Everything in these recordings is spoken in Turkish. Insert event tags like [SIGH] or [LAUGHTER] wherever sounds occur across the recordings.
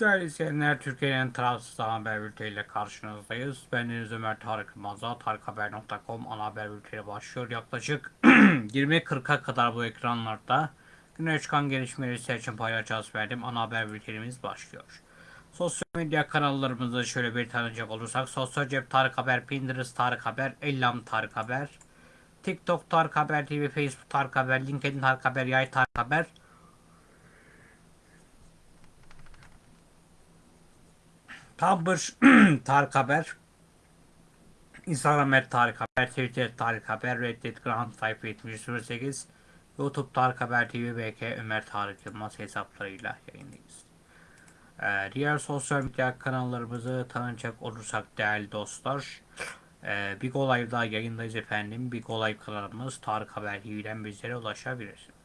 Değerli izleyenler, Türkiye'nin tarafsız haber bülteniyle karşınızdayız. Ben Deniz Ömer Tarık Yılmaz'a tarikhaber.com ana haber bülteni başlıyor. Yaklaşık [CLEARS THROAT] 20.40'a kadar bu ekranlarda güne çıkan gelişmeleri sizler için paylaşacağız verdim. Ana haber bültenimiz başlıyor. Sosyal medya kanallarımızı şöyle bir tanıyacak olursak Sosyal Cep Tarık Haber, Pinterest Tarık Haber, Ellam Tarık Haber, TikTok Tarık Haber TV, Facebook Tarık Haber, LinkedIn Tarık Haber, Yay Tarık Haber, Tumblr [CLEARS THROAT] Tarık Haber, Instagram et Tarık Haber, Twitter Tarık Haber, Reddit Type 7008, YouTube Tarık Haber TV, BK Ömer Tarık Yılmaz hesaplarıyla yayındayız. Ee, diğer sosyal medya kanallarımızı tanıyacak olursak değerli dostlar, ee, Big Olay'da yayındayız efendim. Big Olay kanalımız Tarık Haber TV'den bizlere ulaşabilirsiniz.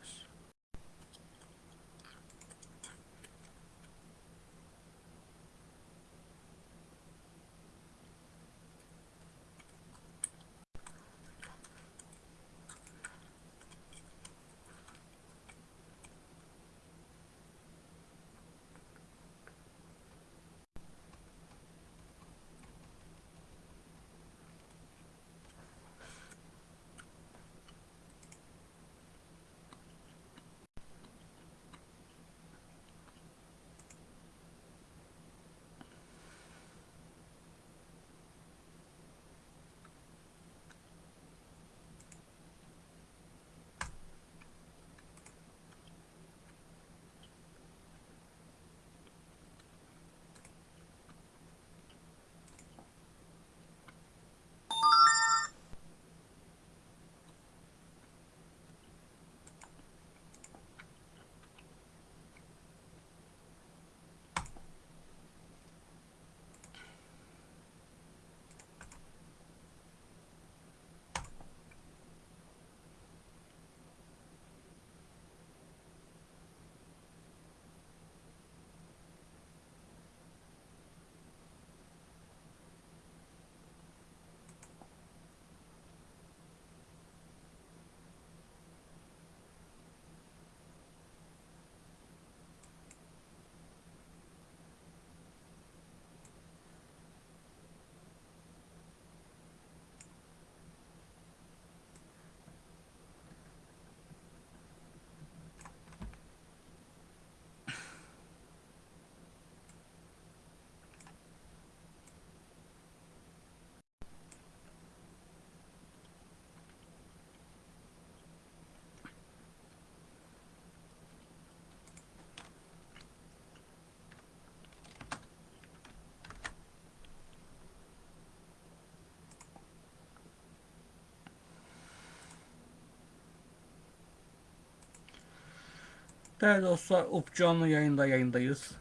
Değerli dostlar, UP canlı yayında yayındayız.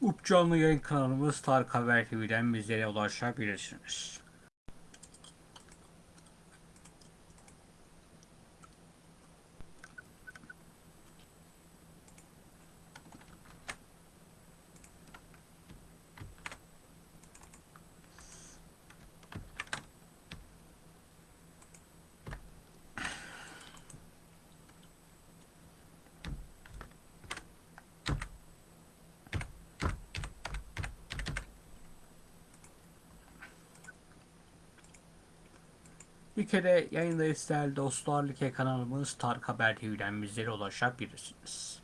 UP canlı yayın kanalımız Tarık Haber TV'den bizlere ulaşabilirsiniz. Kere yayındayız değerli dostlar. Like kanalımız Tarık Haber TV'den bizlere ulaşabilirsiniz.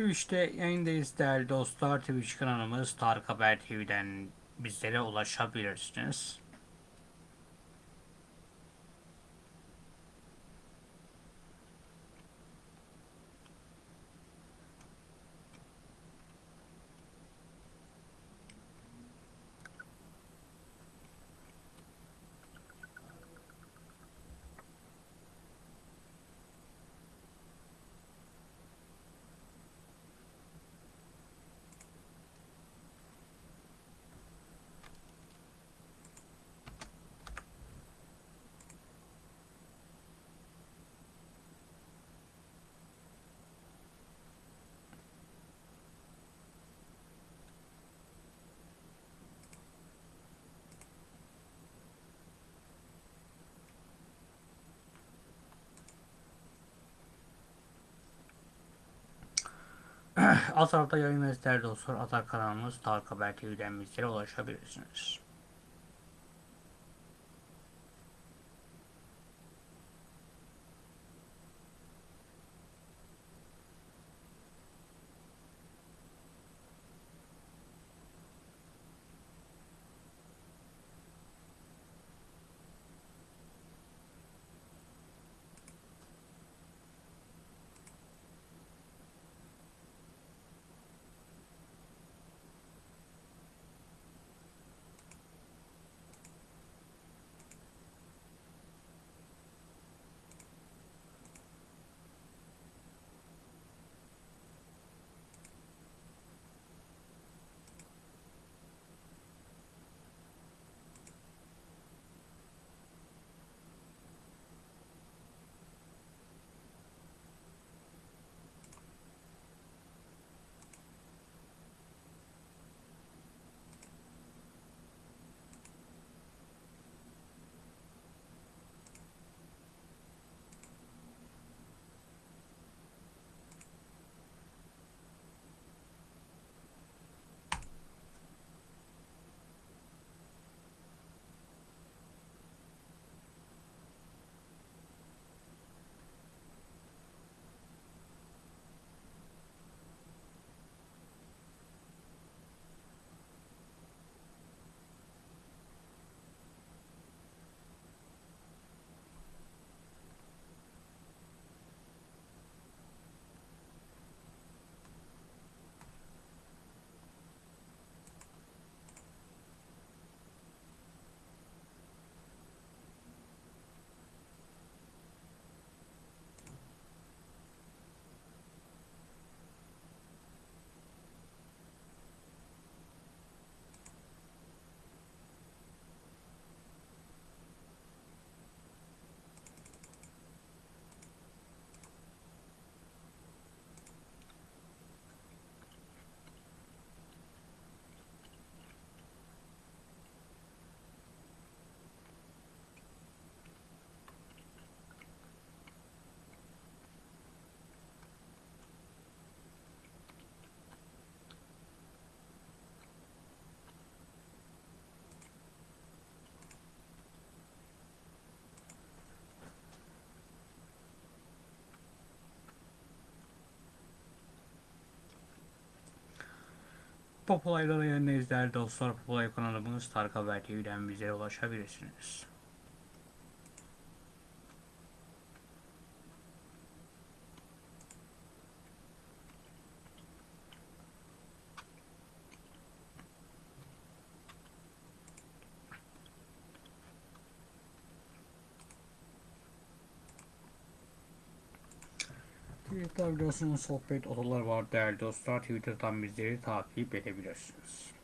Twitch'te yayındayız değerli dostlar. Twitch kanalımız Tarık Haber TV'den bizlere ulaşabilirsiniz. Alt tarafta yayınlarız değerli dostlar. Atar kanalımız Tarık Haber TV'den bizlere ulaşabilirsiniz. Pop olaylara değerli dostlar. Pop olay kanalımız Tarık Haber TV'den bize ulaşabilirsiniz. Biliyorsunuz sohbet odalar var değerli dostlar. Twitter'dan bizleri takip edebilirsiniz.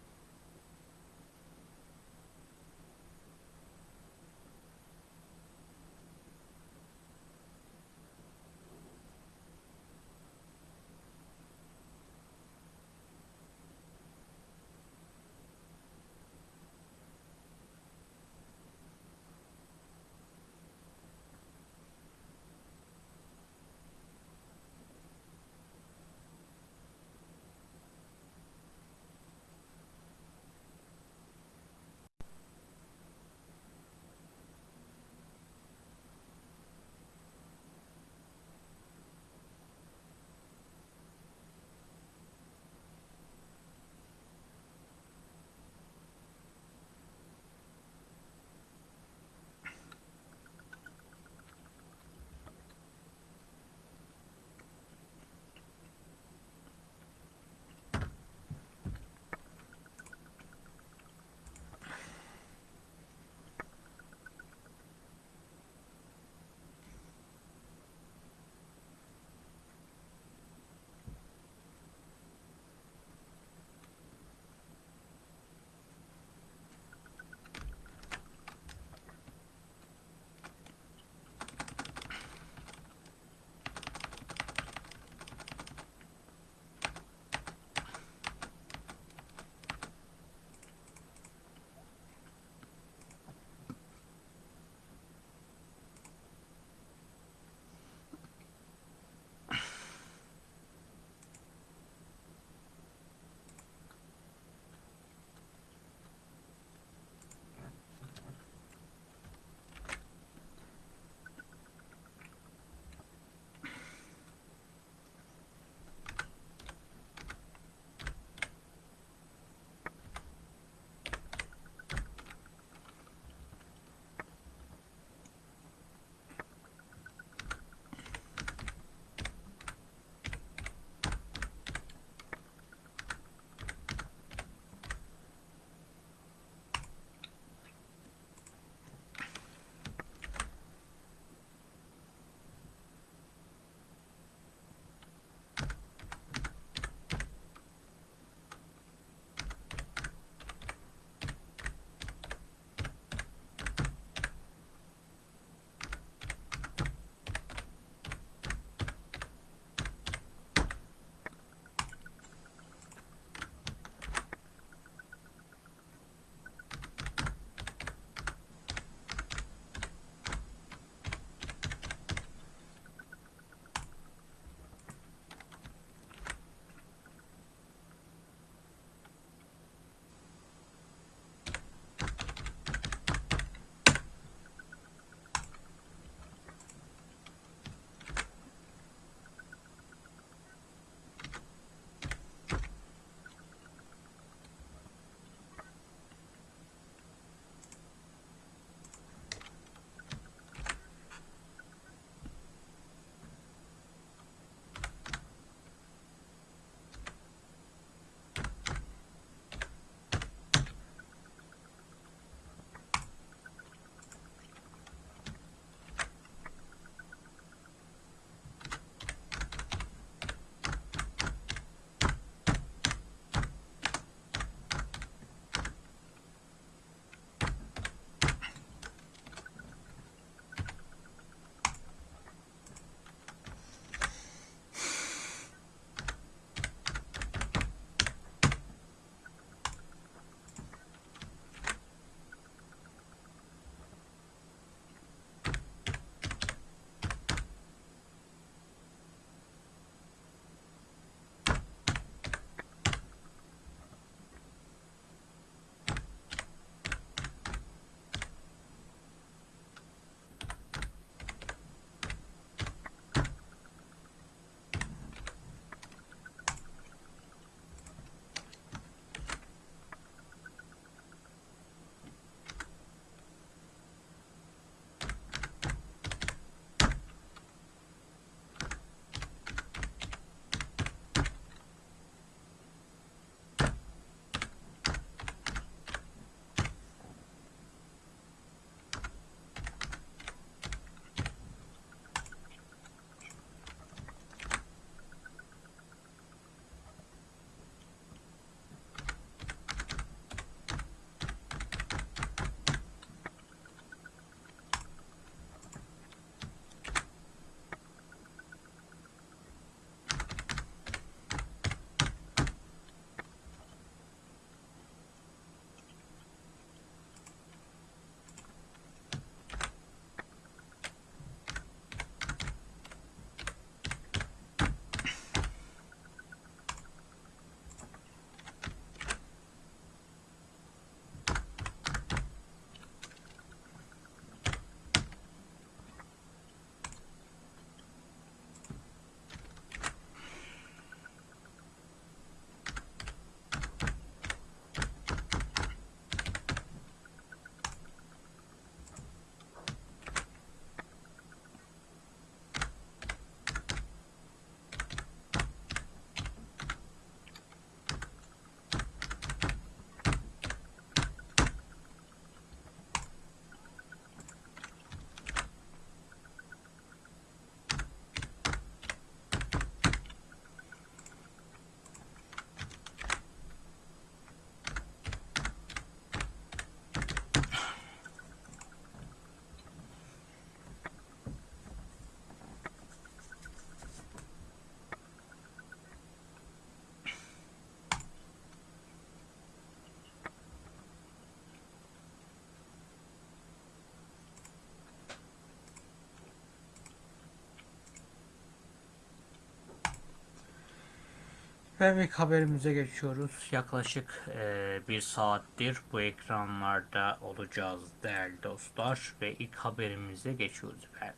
Ve ilk haberimize geçiyoruz. Yaklaşık eee, bir saattir bu ekranlarda olacağız değerli dostlar. Ve ilk haberimize geçiyoruz efendim.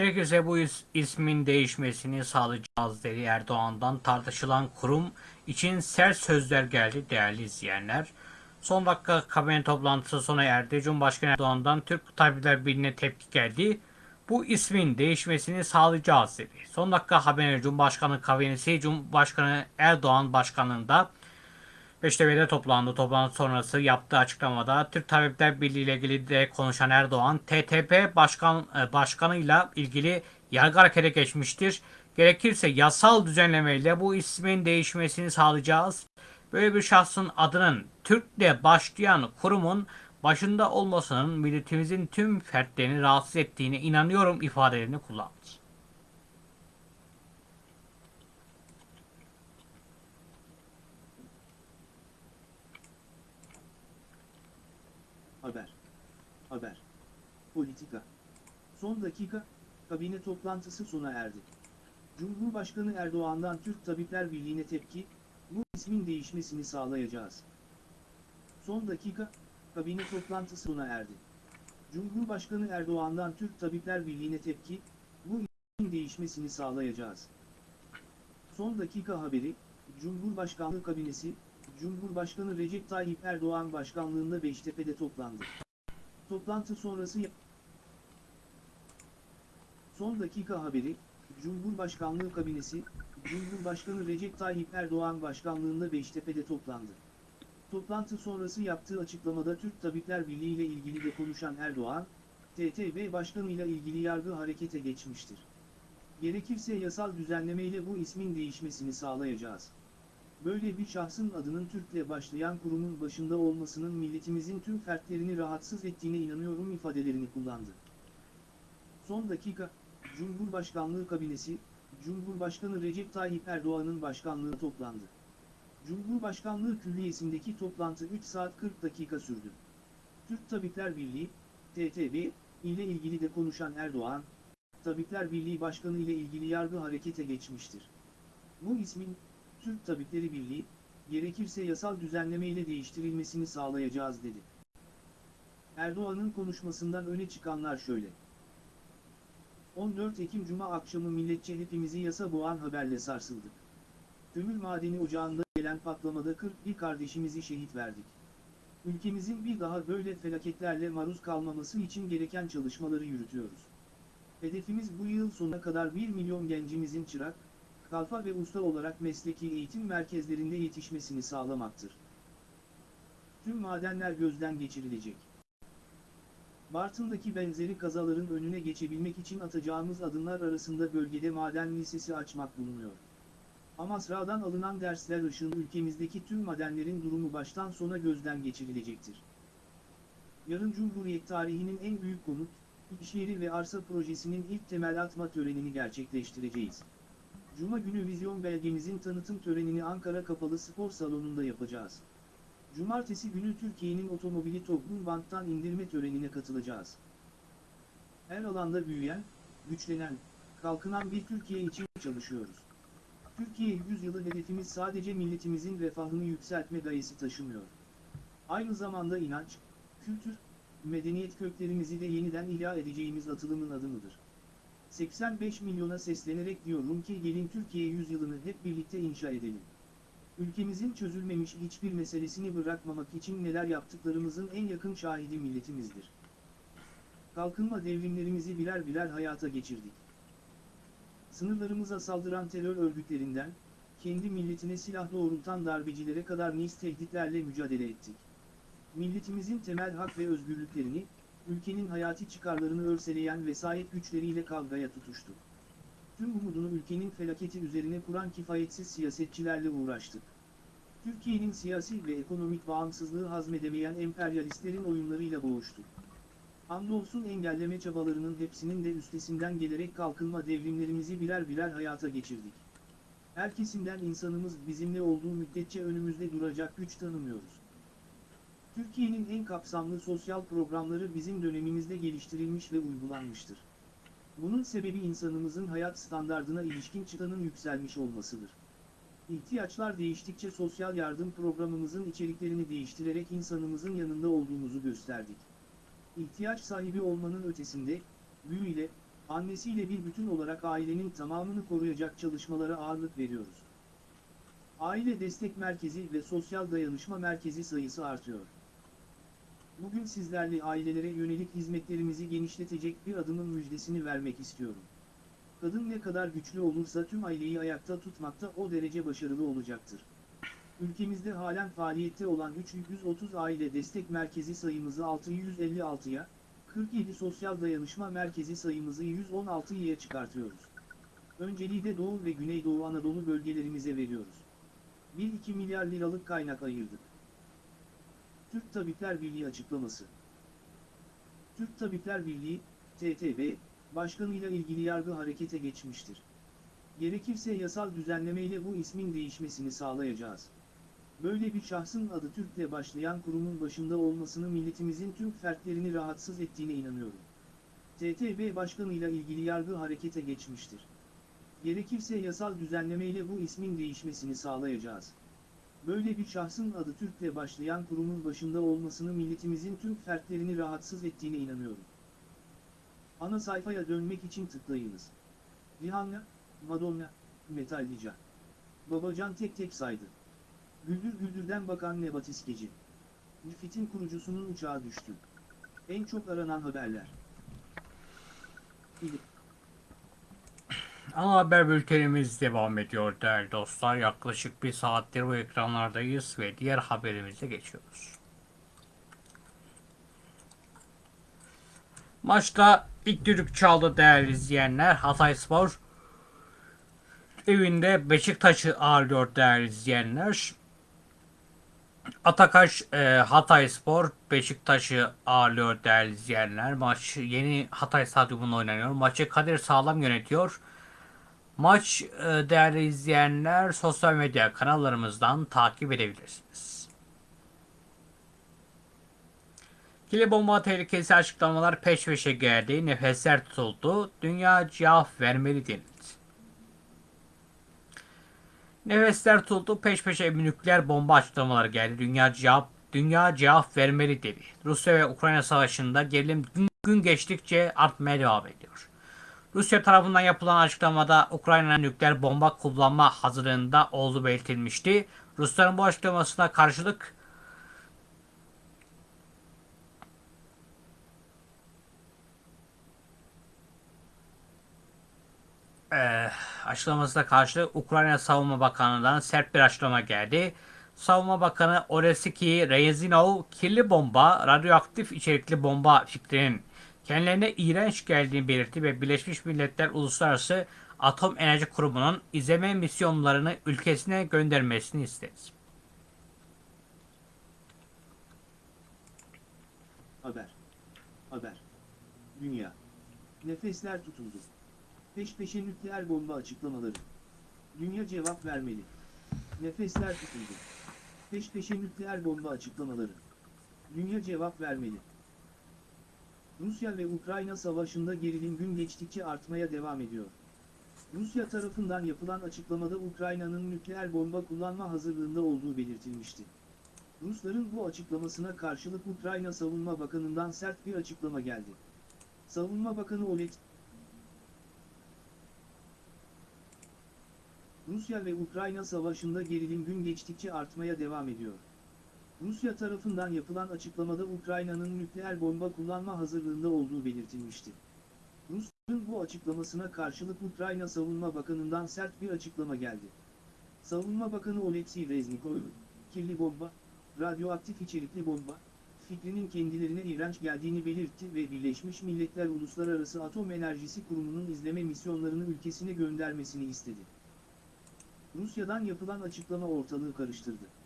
Gerekirse bu is- ismin değişmesini sağlayacağız dedi Erdoğan'dan tartışılan kurum için sert sözler geldi değerli izleyenler. Son dakika kabine toplantısı sona erdi. Cumhurbaşkanı Erdoğan'dan Türk Tabipler Birliği'ne tepki geldi. Bu ismin değişmesini sağlayacağız dedi. Son dakika haberine Cumhurbaşkanı kabinesi Cumhurbaşkanı Erdoğan başkanlığında Beştepe'de toplandı. Toplantı sonrası yaptığı açıklamada Türk Tabipler Birliği ile ilgili de konuşan Erdoğan, TTP başkan e, başkanıyla ilgili yargı harekete geçmiştir. Gerekirse yasal düzenlemeyle bu ismin değişmesini sağlayacağız. Böyle bir şahsın adının Türk'le başlayan kurumun başında olmasının milletimizin tüm fertlerini rahatsız ettiğine inanıyorum ifadelerini kullandı. Haber. Haber. Politika. Son dakika, kabine toplantısı sona erdi. Cumhurbaşkanı Erdoğan'dan Türk Tabipler Birliği'ne tepki, bu ismin değişmesini sağlayacağız. Son dakika, kabine toplantısı sona erdi. Cumhurbaşkanı Erdoğan'dan Türk Tabipler Birliği'ne tepki, bu ismin değişmesini sağlayacağız. Son dakika haberi, Cumhurbaşkanlığı kabinesi, Cumhurbaşkanı Recep Tayyip Erdoğan başkanlığında Beştepe'de toplandı. Toplantı sonrası Son dakika haberi, Cumhurbaşkanlığı kabinesi, Cumhurbaşkanı Recep Tayyip Erdoğan başkanlığında Beştepe'de toplandı. Toplantı sonrası yaptığı açıklamada Türk Tabipler Birliği ile ilgili de konuşan Erdoğan, TTB Başkanı ile ilgili yargı harekete geçmiştir. Gerekirse yasal düzenlemeyle bu ismin değişmesini sağlayacağız. Böyle bir şahsın adının Türk'le başlayan kurumun başında olmasının milletimizin tüm fertlerini rahatsız ettiğine inanıyorum ifadelerini kullandı. Son dakika, Cumhurbaşkanlığı kabinesi, Cumhurbaşkanı Recep Tayyip Erdoğan'ın başkanlığı toplandı. Cumhurbaşkanlığı Külliyesi'ndeki toplantı 3 saat 40 dakika sürdü. Türk Tabipler Birliği, TTB, ile ilgili de konuşan Erdoğan, Tabipler Birliği Başkanı ile ilgili yargı harekete geçmiştir. Bu ismin, Türk Tabipleri Birliği, gerekirse yasal düzenlemeyle değiştirilmesini sağlayacağız dedi. Erdoğan'ın konuşmasından öne çıkanlar şöyle. 14 Ekim Cuma akşamı milletçe hepimizi yasa boğan haberle sarsıldık. Kömür madeni ocağında gelen patlamada 41 kardeşimizi şehit verdik. Ülkemizin bir daha böyle felaketlerle maruz kalmaması için gereken çalışmaları yürütüyoruz. Hedefimiz bu yıl sonuna kadar 1 milyon gencimizin çırak, kalfa ve usta olarak mesleki eğitim merkezlerinde yetişmesini sağlamaktır. Tüm madenler gözden geçirilecek. Bartın'daki benzeri kazaların önüne geçebilmek için atacağımız adımlar arasında bölgede maden lisesi açmak bulunuyor. Amasra'dan alınan dersler ışığında ülkemizdeki tüm madenlerin durumu baştan sona gözden geçirilecektir. Yarın Cumhuriyet tarihinin en büyük konut, iş yeri ve arsa projesinin ilk temel atma törenini gerçekleştireceğiz. Cuma günü vizyon belgemizin tanıtım törenini Ankara Kapalı Spor Salonu'nda yapacağız. Cumartesi günü Türkiye'nin otomobili toplum banttan indirme törenine katılacağız. Her alanda büyüyen, güçlenen, kalkınan bir Türkiye için çalışıyoruz. Türkiye yüzyılı hedefimiz sadece milletimizin refahını yükseltme gayesi taşımıyor. Aynı zamanda inanç, kültür, medeniyet köklerimizi de yeniden ihya edeceğimiz atılımın adımıdır. 85 milyona seslenerek diyorum ki gelin Türkiye yüzyılını hep birlikte inşa edelim. Ülkemizin çözülmemiş hiçbir meselesini bırakmamak için neler yaptıklarımızın en yakın şahidi milletimizdir. Kalkınma devrimlerimizi birer birer hayata geçirdik. Sınırlarımıza saldıran terör örgütlerinden, kendi milletine silah doğrultan darbecilere kadar nice tehditlerle mücadele ettik. Milletimizin temel hak ve özgürlüklerini, ülkenin hayati çıkarlarını örseleyen vesayet güçleriyle kavgaya tutuştuk. Tüm umudunu ülkenin felaketi üzerine kuran kifayetsiz siyasetçilerle uğraştık. Türkiye'nin siyasi ve ekonomik bağımsızlığı hazmedemeyen emperyalistlerin oyunlarıyla boğuştuk. Hamdolsun engelleme çabalarının hepsinin de üstesinden gelerek kalkınma devrimlerimizi birer birer hayata geçirdik. Her kesimden insanımız bizimle olduğu müddetçe önümüzde duracak güç tanımıyoruz. Türkiye'nin en kapsamlı sosyal programları bizim dönemimizde geliştirilmiş ve uygulanmıştır. Bunun sebebi insanımızın hayat standardına ilişkin çıtanın yükselmiş olmasıdır. İhtiyaçlar değiştikçe sosyal yardım programımızın içeriklerini değiştirerek insanımızın yanında olduğumuzu gösterdik. İhtiyaç sahibi olmanın ötesinde, büyüyle, annesiyle bir bütün olarak ailenin tamamını koruyacak çalışmalara ağırlık veriyoruz. Aile Destek Merkezi ve Sosyal Dayanışma Merkezi sayısı artıyor. Bugün sizlerle ailelere yönelik hizmetlerimizi genişletecek bir adımın müjdesini vermek istiyorum. Kadın ne kadar güçlü olursa tüm aileyi ayakta tutmakta o derece başarılı olacaktır. Ülkemizde halen faaliyette olan 330 aile destek merkezi sayımızı 656'ya, 47 sosyal dayanışma merkezi sayımızı 116'ya çıkartıyoruz. Önceliği de Doğu ve Güneydoğu Anadolu bölgelerimize veriyoruz. 1-2 milyar liralık kaynak ayırdık. Türk Tabipler Birliği açıklaması. Türk Tabipler Birliği, TTB, başkanıyla ilgili yargı harekete geçmiştir. Gerekirse yasal düzenlemeyle bu ismin değişmesini sağlayacağız. Böyle bir şahsın adı Türk'le başlayan kurumun başında olmasını milletimizin tüm fertlerini rahatsız ettiğine inanıyorum. TTB başkanıyla ilgili yargı harekete geçmiştir. Gerekirse yasal düzenlemeyle bu ismin değişmesini sağlayacağız. Böyle bir şahsın adı Türk'le başlayan kurumun başında olmasını milletimizin tüm fertlerini rahatsız ettiğine inanıyorum. Ana sayfaya dönmek için tıklayınız. Rihanna, Madonna, Metallica. Babacan tek tek saydı. Güldür Güldür'den bakan Nebat İskeci. Müfit'in kurucusunun uçağı düştü. En çok aranan haberler. Film. Ana haber bültenimiz devam ediyor değerli dostlar. Yaklaşık bir saattir bu ekranlardayız ve diğer haberimize geçiyoruz. Maçta ilk düdük çaldı değerli izleyenler. Hatayspor evinde Beşiktaş'ı ağırlıyor değerli izleyenler. Atakaş e, Hatayspor Beşiktaş'ı ağırlıyor değerli izleyenler. Maç yeni Hatay Stadyumunda oynanıyor. Maçı Kadir Sağlam yönetiyor. Maç e, değerli izleyenler sosyal medya kanallarımızdan takip edebilirsiniz. Kili bomba tehlikesi açıklamalar peş peşe geldi. Nefesler tutuldu. Dünya cevap vermeli denildi. Nefesler tutuldu. Peş peşe nükleer bomba açıklamaları geldi. Dünya cevap dünya cevap vermeli dedi. Rusya ve Ukrayna savaşında gerilim gün, geçtikçe artmaya devam ediyor. Rusya tarafından yapılan açıklamada Ukrayna'nın nükleer bomba kullanma hazırlığında olduğu belirtilmişti. Rusların bu açıklamasına karşılık Eee açıklamasına karşılık Ukrayna Savunma Bakanlığı'ndan sert bir açıklama geldi. Savunma Bakanı Oleksiy Rezinov kirli bomba, radyoaktif içerikli bomba fikrinin kendilerine iğrenç geldiğini belirtti ve Birleşmiş Milletler Uluslararası Atom Enerji Kurumu'nun izleme misyonlarını ülkesine göndermesini istedi. Haber. Haber. Dünya. Nefesler tutuldu. Peş peşe nükleer bomba açıklamaları. Dünya cevap vermeli. Nefesler tutuldu. Peş peşe nükleer bomba açıklamaları. Dünya cevap vermeli. Rusya ve Ukrayna savaşında gerilim gün geçtikçe artmaya devam ediyor. Rusya tarafından yapılan açıklamada Ukrayna'nın nükleer bomba kullanma hazırlığında olduğu belirtilmişti. Rusların bu açıklamasına karşılık Ukrayna Savunma Bakanı'ndan sert bir açıklama geldi. Savunma Bakanı Oleg Rusya ve Ukrayna savaşında gerilim gün geçtikçe artmaya devam ediyor. Rusya tarafından yapılan açıklamada Ukrayna'nın nükleer bomba kullanma hazırlığında olduğu belirtilmişti. Rusya'nın bu açıklamasına karşılık Ukrayna Savunma Bakanı'ndan sert bir açıklama geldi. Savunma Bakanı Oleksiy Reznikov, kirli bomba, radyoaktif içerikli bomba, fikrinin kendilerine iğrenç geldiğini belirtti ve Birleşmiş Milletler Uluslararası Atom Enerjisi Kurumu'nun izleme misyonlarını ülkesine göndermesini istedi. Rusya'dan yapılan açıklama ortalığı karıştırdı.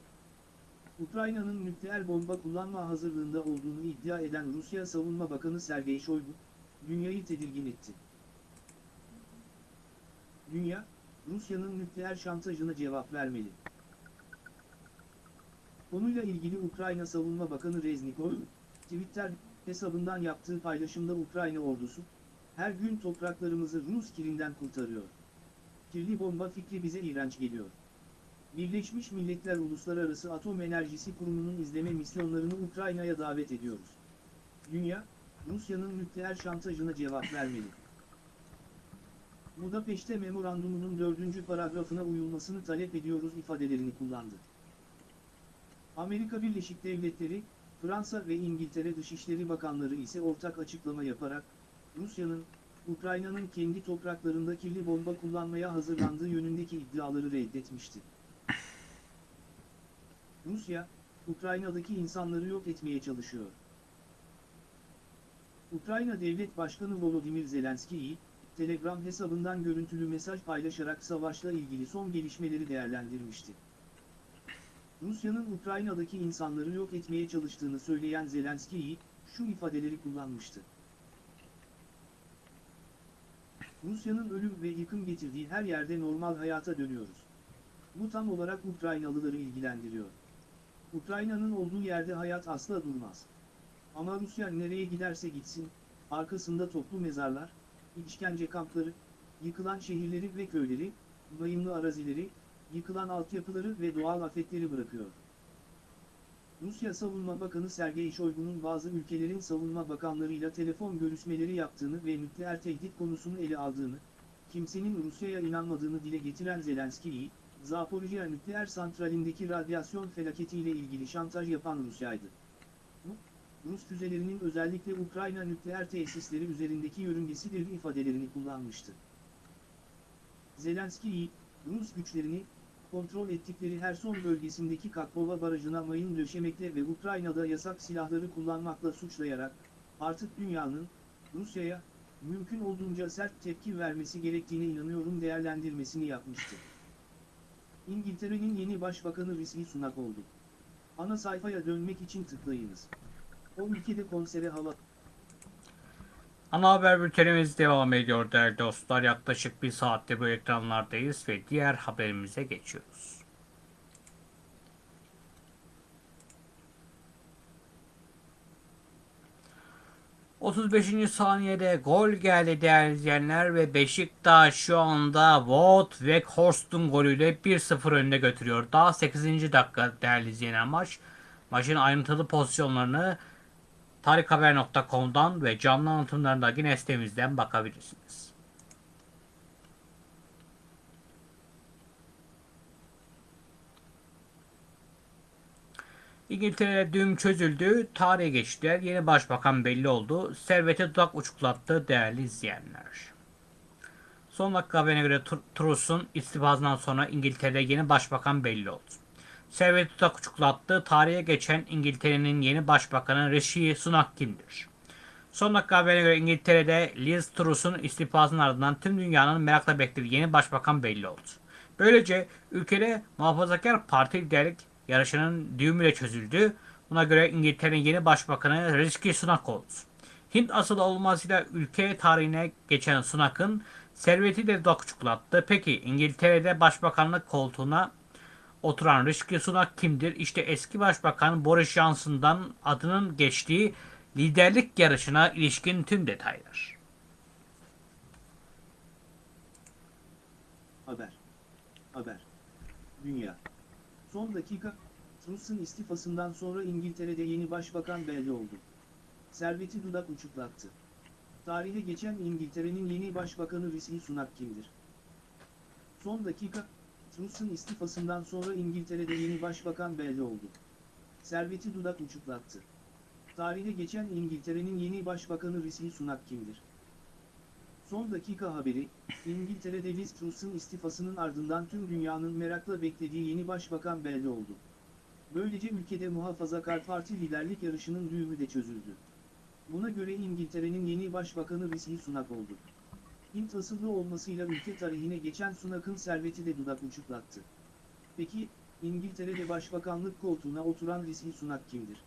Ukrayna'nın nükleer bomba kullanma hazırlığında olduğunu iddia eden Rusya Savunma Bakanı Sergey Shoigu, dünyayı tedirgin etti. Dünya, Rusya'nın nükleer şantajına cevap vermeli. Konuyla ilgili Ukrayna Savunma Bakanı Reznikov, Twitter hesabından yaptığı paylaşımda Ukrayna ordusu, her gün topraklarımızı Rus kirinden kurtarıyor. Kirli bomba fikri bize iğrenç geliyor. Birleşmiş Milletler Uluslararası Atom Enerjisi Kurumu'nun izleme misyonlarını Ukrayna'ya davet ediyoruz. Dünya, Rusya'nın nükleer şantajına cevap vermeli. Budapeşte memorandumunun dördüncü paragrafına uyulmasını talep ediyoruz ifadelerini kullandı. Amerika Birleşik Devletleri, Fransa ve İngiltere Dışişleri Bakanları ise ortak açıklama yaparak, Rusya'nın, Ukrayna'nın kendi topraklarında kirli bomba kullanmaya hazırlandığı yönündeki iddiaları reddetmişti. Rusya, Ukrayna'daki insanları yok etmeye çalışıyor. Ukrayna Devlet Başkanı Volodymyr Zelenskiy, Telegram hesabından görüntülü mesaj paylaşarak savaşla ilgili son gelişmeleri değerlendirmişti. Rusya'nın Ukrayna'daki insanları yok etmeye çalıştığını söyleyen Zelenskiy, şu ifadeleri kullanmıştı. Rusya'nın ölüm ve yıkım getirdiği her yerde normal hayata dönüyoruz. Bu tam olarak Ukraynalıları ilgilendiriyor. Ukrayna'nın olduğu yerde hayat asla durmaz. Ama Rusya nereye giderse gitsin, arkasında toplu mezarlar, işkence kampları, yıkılan şehirleri ve köyleri, bayımlı arazileri, yıkılan altyapıları ve doğal afetleri bırakıyor. Rusya Savunma Bakanı Sergey Shoigu'nun bazı ülkelerin savunma bakanlarıyla telefon görüşmeleri yaptığını ve nükleer tehdit konusunu ele aldığını, kimsenin Rusya'ya inanmadığını dile getiren Zelenskiy, Zaporijya nükleer santralindeki radyasyon felaketiyle ilgili şantaj yapan Rusya'ydı. Bu, Rus füzelerinin özellikle Ukrayna nükleer tesisleri üzerindeki yörüngesidir ifadelerini kullanmıştı. Zelenskiy, Rus güçlerini, kontrol ettikleri Herson bölgesindeki Kakbova barajına mayın döşemekle ve Ukrayna'da yasak silahları kullanmakla suçlayarak, artık dünyanın, Rusya'ya, mümkün olduğunca sert tepki vermesi gerektiğine inanıyorum değerlendirmesini yapmıştı. İngiltere'nin yeni başbakanı Rishi Sunak oldu. Ana sayfaya dönmek için tıklayınız. O ülkede konsere hava... Ana haber bültenimiz devam ediyor değerli dostlar. Yaklaşık bir saatte bu ekranlardayız ve diğer haberimize geçiyoruz. ...35. saniyede gol geldi değerli izleyenler ve Beşiktaş şu anda Wout Weghorst'un golüyle 1-0 önüne götürüyor. Daha 8. dakika değerli izleyenler maç. Maçın ayrıntılı pozisyonlarını tarikhaber.com'dan ve canlı anlatımlarında yine sitemizden bakabilirsiniz. İngiltere'de düğüm çözüldü, tarihe geçtiler, yeni başbakan belli oldu, servete dudak uçuklattı değerli izleyenler. Son dakika haberine göre Tr- Truss'un istifasından sonra İngiltere'de yeni başbakan belli oldu. Servet Tutak uçuklattı. Tarihe geçen İngiltere'nin yeni başbakanı Rishi Sunak kimdir? Son dakika haberine göre İngiltere'de Liz Truss'un istifasının ardından tüm dünyanın merakla beklediği yeni başbakan belli oldu. Böylece ülkede muhafazakar parti liderlik yarışının düğümüyle çözüldü. Buna göre İngiltere'nin yeni başbakanı Rishi Sunak oldu. Hint asılı olmasıyla ülke tarihine geçen Sunak'ın serveti de dudak uçuklattı. Peki İngiltere'de başbakanlık koltuğuna oturan Rishi Sunak kimdir? İşte eski başbakan Boris Johnson'dan adının geçtiği liderlik yarışına ilişkin tüm detaylar. Haber. Haber. Dünya. Son dakika, Truss'un istifasından sonra İngiltere'de yeni başbakan belli oldu. Serveti dudak uçuklattı. Tarihe geçen İngiltere'nin yeni başbakanı Rishi Sunak kimdir? Son dakika, Truss'un istifasından sonra İngiltere'de yeni başbakan belli oldu. Serveti dudak uçuklattı. Tarihe geçen İngiltere'nin yeni başbakanı Rishi Sunak kimdir? Son dakika haberi, İngiltere'de Liz Truss'un istifasının ardından tüm dünyanın merakla beklediği yeni başbakan belli oldu. Böylece ülkede muhafazakar parti liderlik yarışının düğümü de çözüldü. Buna göre İngiltere'nin yeni başbakanı Rishi Sunak oldu. Hint asıllı olmasıyla ülke tarihine geçen Sunak'ın serveti de dudak uçuklattı. Peki, İngiltere'de başbakanlık koltuğuna oturan Rishi Sunak kimdir?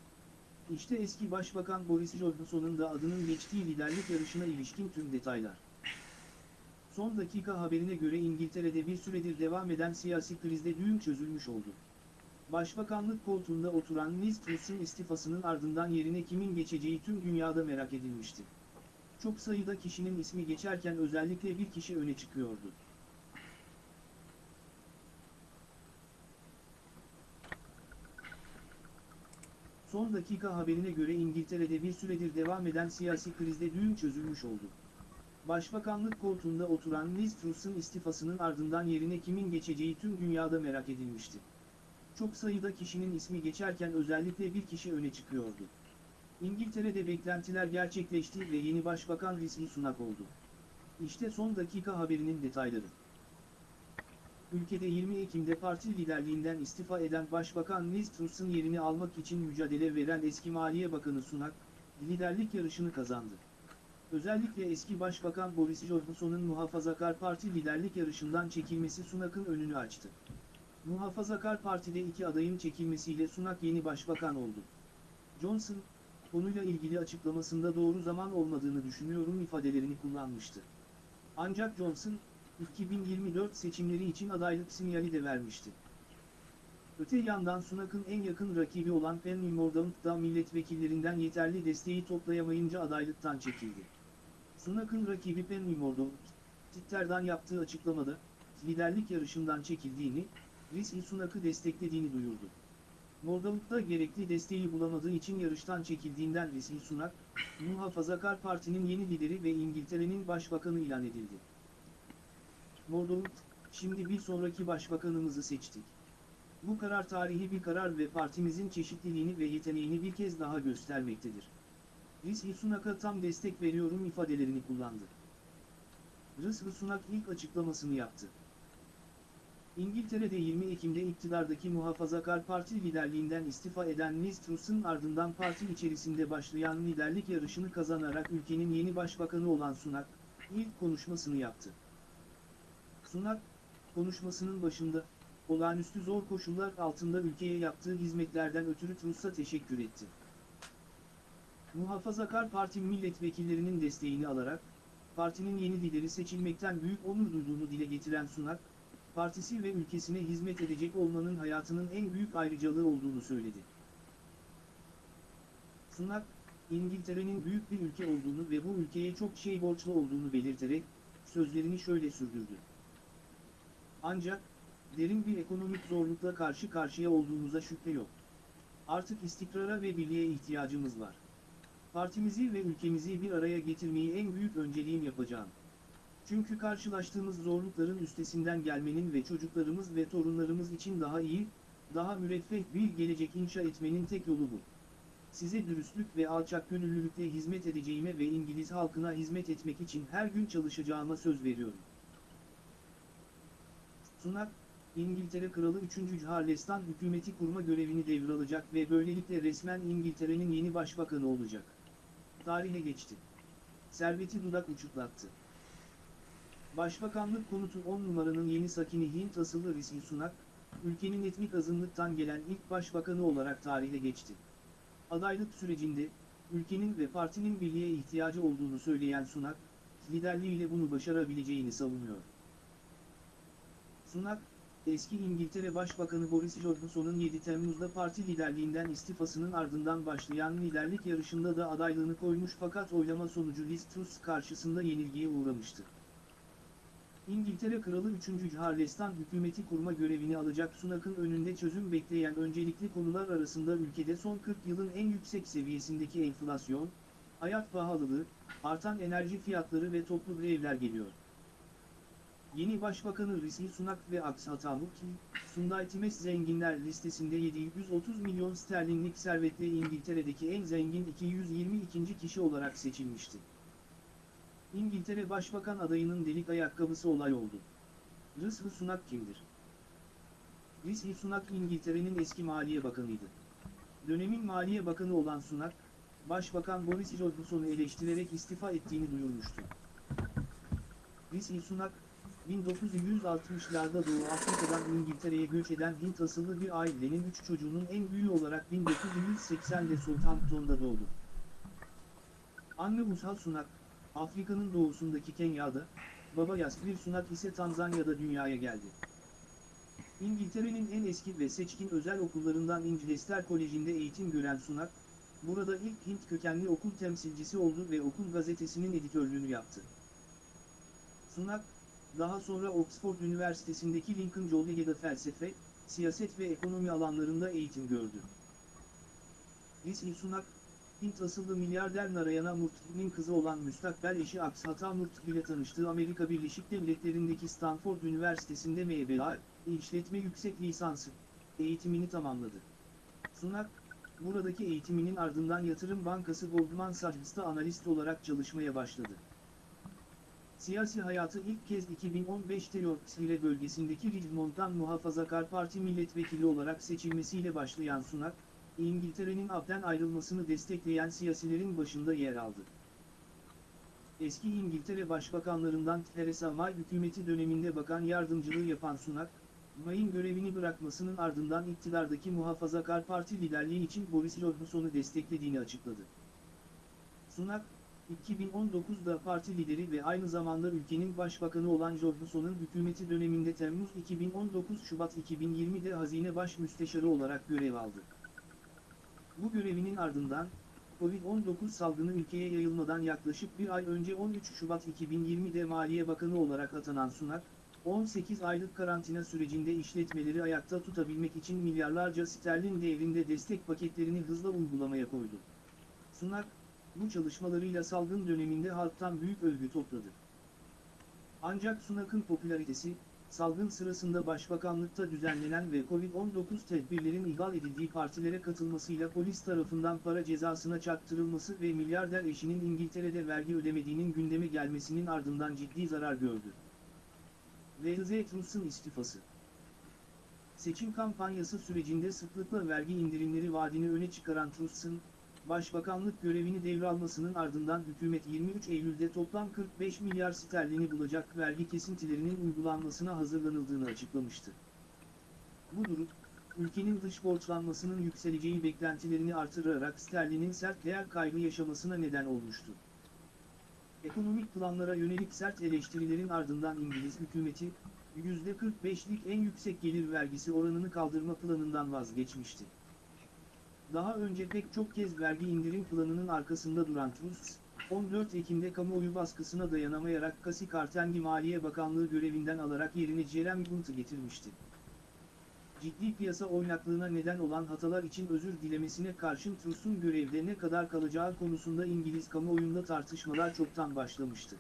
İşte eski başbakan Boris Johnson'un da adının geçtiği liderlik yarışına ilişkin tüm detaylar. Son dakika haberine göre İngiltere'de bir süredir devam eden siyasi krizde düğüm çözülmüş oldu. Başbakanlık koltuğunda oturan Liz Truss'un istifasının ardından yerine kimin geçeceği tüm dünyada merak edilmişti. Çok sayıda kişinin ismi geçerken özellikle bir kişi öne çıkıyordu. Son dakika haberine göre İngiltere'de bir süredir devam eden siyasi krizde düğüm çözülmüş oldu. Başbakanlık koltuğunda oturan Liz Truss'un istifasının ardından yerine kimin geçeceği tüm dünyada merak edilmişti. Çok sayıda kişinin ismi geçerken özellikle bir kişi öne çıkıyordu. İngiltere'de beklentiler gerçekleşti ve yeni başbakan Rishi Sunak oldu. İşte son dakika haberinin detayları. Ülkede 20 Ekim'de parti liderliğinden istifa eden Başbakan Liz Truss'un yerini almak için mücadele veren eski Maliye Bakanı Sunak, liderlik yarışını kazandı. Özellikle eski Başbakan Boris Johnson'un Muhafazakar Parti liderlik yarışından çekilmesi Sunak'ın önünü açtı. Muhafazakar Parti'de iki adayın çekilmesiyle Sunak yeni başbakan oldu. Johnson, konuyla ilgili açıklamasında doğru zaman olmadığını düşünüyorum ifadelerini kullanmıştı. Ancak Johnson, 2024 seçimleri için adaylık sinyali de vermişti. Öte yandan Sunak'ın en yakın rakibi olan Penny Mordaunt da milletvekillerinden yeterli desteği toplayamayınca adaylıktan çekildi. Sunak'ın rakibi Penny Mordaunt, Twitter'dan yaptığı açıklamada, liderlik yarışından çekildiğini, Rishi Sunak'ı desteklediğini duyurdu. Mordaunt da gerekli desteği bulamadığı için yarıştan çekildiğinden Rishi Sunak, Muhafazakar Parti'nin yeni lideri ve İngiltere'nin başbakanı ilan edildi. Mordaunt, şimdi bir sonraki başbakanımızı seçtik. Bu karar tarihi bir karar ve partimizin çeşitliliğini ve yeteneğini bir kez daha göstermektedir. Rishi Sunak'a tam destek veriyorum ifadelerini kullandı. Rishi Sunak ilk açıklamasını yaptı. İngiltere'de 20 Ekim'de iktidardaki Muhafazakar Parti liderliğinden istifa eden Liz Truss'un ardından parti içerisinde başlayan liderlik yarışını kazanarak ülkenin yeni başbakanı olan Sunak, ilk konuşmasını yaptı. Sunak, konuşmasının başında, olağanüstü zor koşullar altında ülkeye yaptığı hizmetlerden ötürü Truss'a teşekkür etti. Muhafazakar Parti milletvekillerinin desteğini alarak, partinin yeni lideri seçilmekten büyük onur duyduğunu dile getiren Sunak, partisi ve ülkesine hizmet edecek olmanın hayatının en büyük ayrıcalığı olduğunu söyledi. Sunak, İngiltere'nin büyük bir ülke olduğunu ve bu ülkeye çok şey borçlu olduğunu belirterek, sözlerini şöyle sürdürdü. Ancak, derin bir ekonomik zorlukla karşı karşıya olduğumuza şüphe yok. Artık istikrara ve birliğe ihtiyacımız var. Partimizi ve ülkemizi bir araya getirmeyi en büyük önceliğim yapacağım. Çünkü karşılaştığımız zorlukların üstesinden gelmenin ve çocuklarımız ve torunlarımız için daha iyi, daha müreffeh bir gelecek inşa etmenin tek yolu bu. Size dürüstlük ve alçak gönüllülükle hizmet edeceğime ve İngiliz halkına hizmet etmek için her gün çalışacağıma söz veriyorum. Sunak, İngiltere Kralı 3. Charles'tan hükümeti kurma görevini devralacak ve böylelikle resmen İngiltere'nin yeni başbakanı olacak. Tarihe geçti. Serveti dudak uçuklattı. Başbakanlık konutu 10 numaranın yeni sakini Hint asıllı Rishi Sunak, ülkenin etnik azınlıktan gelen ilk başbakanı olarak tarihe geçti. Adaylık sürecinde, ülkenin ve partinin birliğe ihtiyacı olduğunu söyleyen Sunak, liderliğiyle bunu başarabileceğini savunuyor. Sunak, eski İngiltere Başbakanı Boris Johnson'un 7 Temmuz'da parti liderliğinden istifasının ardından başlayan liderlik yarışında da adaylığını koymuş fakat oylama sonucu Liz Truss karşısında yenilgiye uğramıştı. İngiltere Kralı 3. Charles'tan hükümeti kurma görevini alacak Sunak'ın önünde çözüm bekleyen öncelikli konular arasında ülkede son 40 yılın en yüksek seviyesindeki enflasyon, hayat pahalılığı, artan enerji fiyatları ve toplu grevler geliyor. Yeni Başbakanı Rishi Sunak ve Aksatamuk, Sunday Times zenginler listesinde 730 milyon sterlinlik servetle İngiltere'deki en zengin 222. kişi olarak seçilmişti. İngiltere Başbakan adayının delik ayakkabısı olay oldu. Rishi Sunak kimdir? Rishi Sunak İngiltere'nin eski Maliye Bakanıydı. Dönemin Maliye Bakanı olan Sunak, Başbakan Boris Johnson'u eleştirerek istifa ettiğini duyurmuştu. Rishi Sunak, 1960'larda Doğu Afrika'dan İngiltere'ye göç eden Hint asıllı bir ailenin 3 çocuğunun en büyüğü olarak 1980'de Southampton'da doğdu. Anne Ushal Sunak, Afrika'nın doğusundaki Kenya'da, baba Yasbir Sunak ise Tanzanya'da dünyaya geldi. İngiltere'nin en eski ve seçkin özel okullarından İngilizler Koleji'nde eğitim gören Sunak, burada ilk Hint kökenli okul temsilcisi oldu ve okul gazetesinin editörlüğünü yaptı. Sunak, daha sonra Oxford Üniversitesi'ndeki Lincoln College'de felsefe, siyaset ve ekonomi alanlarında eğitim gördü. Rishi Sunak, Hint asıllı milyarder Narayana Murthy'nin kızı olan müstakbel eşi Akshata Murthy ile tanıştığı Amerika Birleşik Devletleri'ndeki Stanford Üniversitesi'nde MBA, işletme yüksek lisansı, eğitimini tamamladı. Sunak, buradaki eğitiminin ardından yatırım bankası Goldman Sachs'ta analist olarak çalışmaya başladı. Siyasi hayatı ilk kez 2015'te Yorkshire bölgesindeki Richmond'dan Muhafazakar Parti milletvekili olarak seçilmesiyle başlayan Sunak, İngiltere'nin abden ayrılmasını destekleyen siyasilerin başında yer aldı. Eski İngiltere Başbakanlarından Theresa May hükümeti döneminde bakan yardımcılığı yapan Sunak, May'ın görevini bırakmasının ardından iktidardaki Muhafazakar Parti liderliği için Boris Johnson'u desteklediğini açıkladı. Sunak, 2019'da parti lideri ve aynı zamanda ülkenin başbakanı olan Johnson'un hükümeti döneminde Temmuz 2019 Şubat 2020'de Hazine Baş Müsteşarı olarak görev aldı. Bu görevinin ardından, Covid-19 salgını ülkeye yayılmadan yaklaşık bir ay önce 13 Şubat 2020'de Maliye Bakanı olarak atanan Sunak, 18 aylık karantina sürecinde işletmeleri ayakta tutabilmek için milyarlarca sterlin değerinde destek paketlerini hızla uygulamaya koydu. Sunak, bu çalışmalarıyla salgın döneminde halktan büyük övgü topladı. Ancak Sunak'ın popülaritesi, salgın sırasında başbakanlıkta düzenlenen ve Covid-19 tedbirlerin ihlal edildiği partilere katılmasıyla polis tarafından para cezasına çarptırılması ve milyarder eşinin İngiltere'de vergi ödemediğinin gündeme gelmesinin ardından ciddi zarar gördü. Liz Truss'un istifası Seçim kampanyası sürecinde sıklıkla vergi indirimleri vaadini öne çıkaran Truss'un, Başbakanlık görevini devralmasının ardından hükümet 23 Eylül'de toplam 45 milyar sterlini bulacak vergi kesintilerinin uygulanmasına hazırlanıldığını açıklamıştı. Bu durum, ülkenin dış borçlanmasının yükseleceği beklentilerini artırarak sterlinin sert değer kaybı yaşamasına neden olmuştu. Ekonomik planlara yönelik sert eleştirilerin ardından İngiliz hükümeti, %45'lik en yüksek gelir vergisi oranını kaldırma planından vazgeçmişti. Daha önce pek çok kez vergi indirim planının arkasında duran Truss, 14 Ekim'de kamuoyu baskısına dayanamayarak Kasi Kartengi Maliye Bakanlığı görevinden alarak yerine Jeremy Hunt'ı getirmişti. Ciddi piyasa oynaklığına neden olan hatalar için özür dilemesine karşın Truss'un görevde ne kadar kalacağı konusunda İngiliz kamuoyunda tartışmalar çoktan başlamıştı.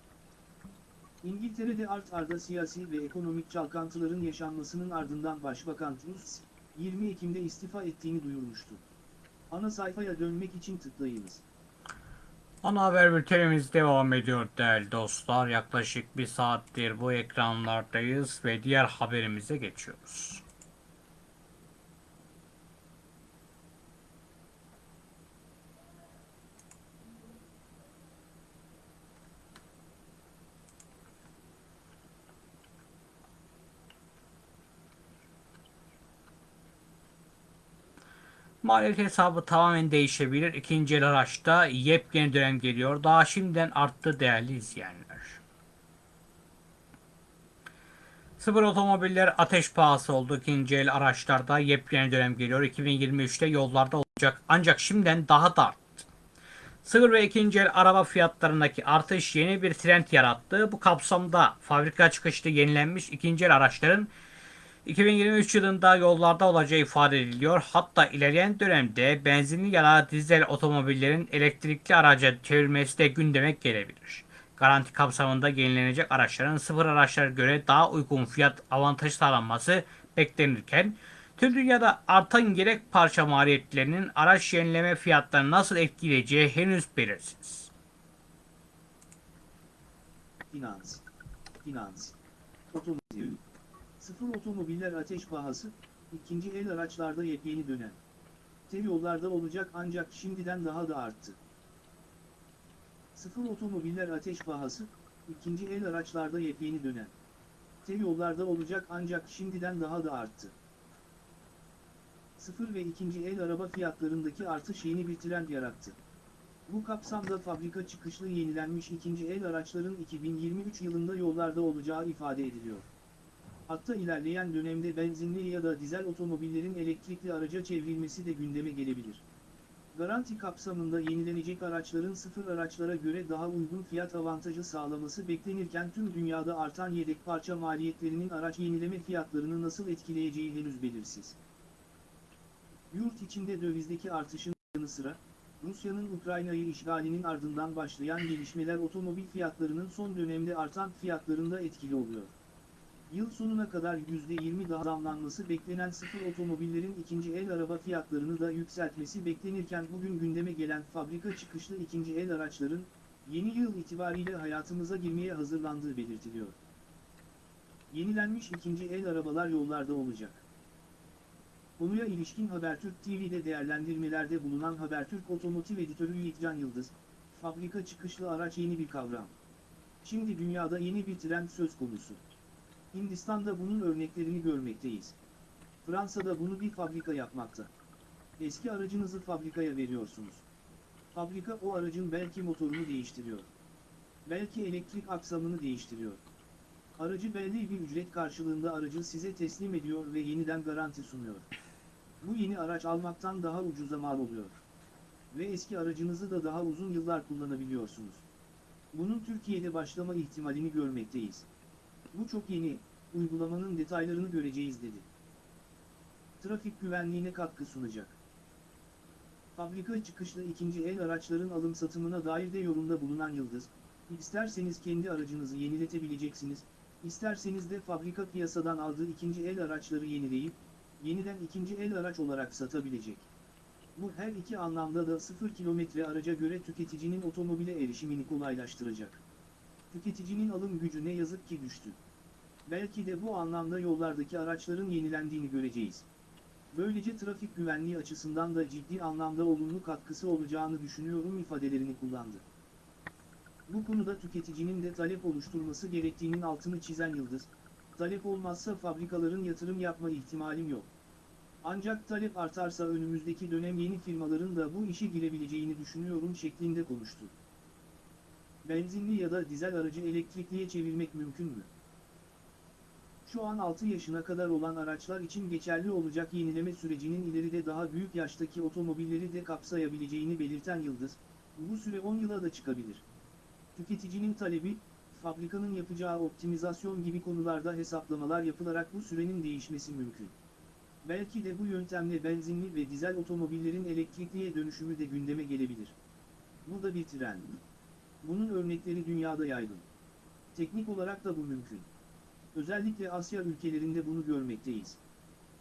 İngiltere'de art arda siyasi ve ekonomik çalkantıların yaşanmasının ardından Başbakan Truss, 20 Ekim'de istifa ettiğini duyurmuştu. Ana sayfaya dönmek için tıklayınız. Ana haber bültenimiz devam ediyor değerli dostlar. Yaklaşık bir saattir bu ekranlardayız ve diğer haberimize geçiyoruz. Maliyet hesabı tamamen değişebilir. İkinci el araçta yepyeni dönem geliyor. Daha şimdiden arttı değerli izleyenler. Sıfır otomobiller ateş pahası oldu. İkinci el araçlarda yepyeni dönem geliyor. 2023'te yollarda olacak. Ancak şimdiden daha da arttı. Sıfır ve ikinci el araba fiyatlarındaki artış yeni bir trend yarattı. Bu kapsamda fabrika çıkışlı yenilenmiş ikinci el araçların 2023 yılında yollarda olacağı ifade ediliyor. Hatta ilerleyen dönemde benzinli ya da dizel otomobillerin elektrikli araca çevrilmesi de gündeme gelebilir. Garanti kapsamında yenilenecek araçların sıfır araçlara göre daha uygun fiyat avantajı sağlanması beklenirken tüm dünyada artan gerek parça maliyetlerinin araç yenileme fiyatlarını nasıl etkileyeceği henüz belirsiz. Finans. Finans. Otomotiv. Sıfır otomobiller ateş pahası, ikinci el araçlarda yepyeni dönem. Tel yollarda olacak ancak şimdiden daha da arttı. Sıfır otomobiller ateş pahası, ikinci el araçlarda yepyeni dönem. birlikte yollarda olacak ancak şimdiden daha da arttı. Sıfır ve ikinci el araba fiyatlarındaki artış yeni bir trend yarattı. Bu kapsamda fabrika çıkışlı yenilenmiş ikinci el araçların 2023 yılında yollarda olacağı ifade ediliyor. Hatta ilerleyen dönemde benzinli ya da dizel otomobillerin elektrikli araca çevrilmesi de gündeme gelebilir. Garanti kapsamında yenilenecek araçların sıfır araçlara göre daha uygun fiyat avantajı sağlaması beklenirken tüm dünyada artan yedek parça maliyetlerinin araç yenileme fiyatlarını nasıl etkileyeceği henüz belirsiz. Yurt içinde dövizdeki artışın yanı sıra, Rusya'nın Ukrayna'yı işgalinin ardından başlayan gelişmeler otomobil fiyatlarının son dönemde artan fiyatlarında etkili oluyor. Yıl sonuna kadar %20 daha zamlanması beklenen sıfır otomobillerin ikinci el araba fiyatlarını da yükseltmesi beklenirken bugün gündeme gelen fabrika çıkışlı ikinci el araçların, yeni yıl itibariyle hayatımıza girmeye hazırlandığı belirtiliyor. Yenilenmiş ikinci el arabalar yollarda olacak. Konuya ilişkin Habertürk TV'de değerlendirmelerde bulunan Habertürk Otomotiv Editörü Yiğitcan Yıldız, fabrika çıkışlı araç yeni bir kavram. Şimdi dünyada yeni bir trend söz konusu. Hindistan'da bunun örneklerini görmekteyiz. Fransa'da bunu bir fabrika yapmakta. Eski aracınızı fabrikaya veriyorsunuz. Fabrika o aracın belki motorunu değiştiriyor. Belki elektrik aksamını değiştiriyor. Aracı belli bir ücret karşılığında aracı size teslim ediyor ve yeniden garanti sunuyor. Bu yeni araç almaktan daha ucuza mal oluyor. Ve eski aracınızı da daha uzun yıllar kullanabiliyorsunuz. Bunun Türkiye'de başlama ihtimalini görmekteyiz. Bu çok yeni, uygulamanın detaylarını göreceğiz dedi. Trafik güvenliğine katkı sunacak. Fabrika çıkışlı ikinci el araçların alım satımına dair de yorumda bulunan Yıldız, isterseniz kendi aracınızı yeniletebileceksiniz, isterseniz de fabrika piyasadan aldığı ikinci el araçları yenileyip, yeniden ikinci el araç olarak satabilecek. Bu her iki anlamda da 0 kilometre araca göre tüketicinin otomobile erişimini kolaylaştıracak. Tüketicinin alım gücü ne yazık ki düştü. Belki de bu anlamda yollardaki araçların yenilendiğini göreceğiz. Böylece trafik güvenliği açısından da ciddi anlamda olumlu katkısı olacağını düşünüyorum ifadelerini kullandı. Bu konuda tüketicinin de talep oluşturması gerektiğinin altını çizen Yıldız, talep olmazsa fabrikaların yatırım yapma ihtimalim yok. Ancak talep artarsa önümüzdeki dönem yeni firmaların da bu işe girebileceğini düşünüyorum şeklinde konuştu. Benzinli ya da dizel aracı elektrikliye çevirmek mümkün mü? Şu an 6 yaşına kadar olan araçlar için geçerli olacak yenileme sürecinin ileride daha büyük yaştaki otomobilleri de kapsayabileceğini belirten Yıldız, bu süre 10 yıla da çıkabilir. Tüketicinin talebi, fabrikanın yapacağı optimizasyon gibi konularda hesaplamalar yapılarak bu sürenin değişmesi mümkün. Belki de bu yöntemle benzinli ve dizel otomobillerin elektrikliye dönüşümü de gündeme gelebilir. Bu da bir trend. Bunun örnekleri dünyada yaygın. Teknik olarak da bu mümkün. Özellikle Asya ülkelerinde bunu görmekteyiz.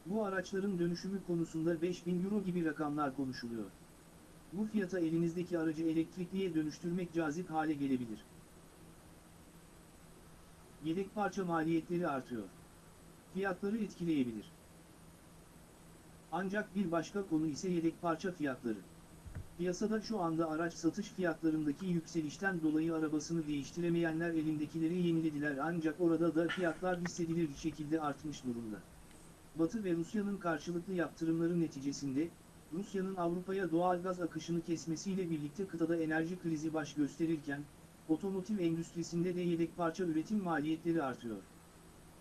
Bu araçların dönüşümü konusunda 5000 euro gibi rakamlar konuşuluyor. Bu fiyata elinizdeki aracı elektrikliye dönüştürmek cazip hale gelebilir. Yedek parça maliyetleri artıyor. Fiyatları etkileyebilir. Ancak bir başka konu ise yedek parça fiyatları. Piyasada şu anda araç satış fiyatlarındaki yükselişten dolayı arabasını değiştiremeyenler elindekileri yenilediler ancak orada da fiyatlar hissedilir şekilde artmış durumda. Batı ve Rusya'nın karşılıklı yaptırımları neticesinde, Rusya'nın Avrupa'ya doğal gaz akışını kesmesiyle birlikte kıtada enerji krizi baş gösterirken, otomotiv endüstrisinde de yedek parça üretim maliyetleri artıyor.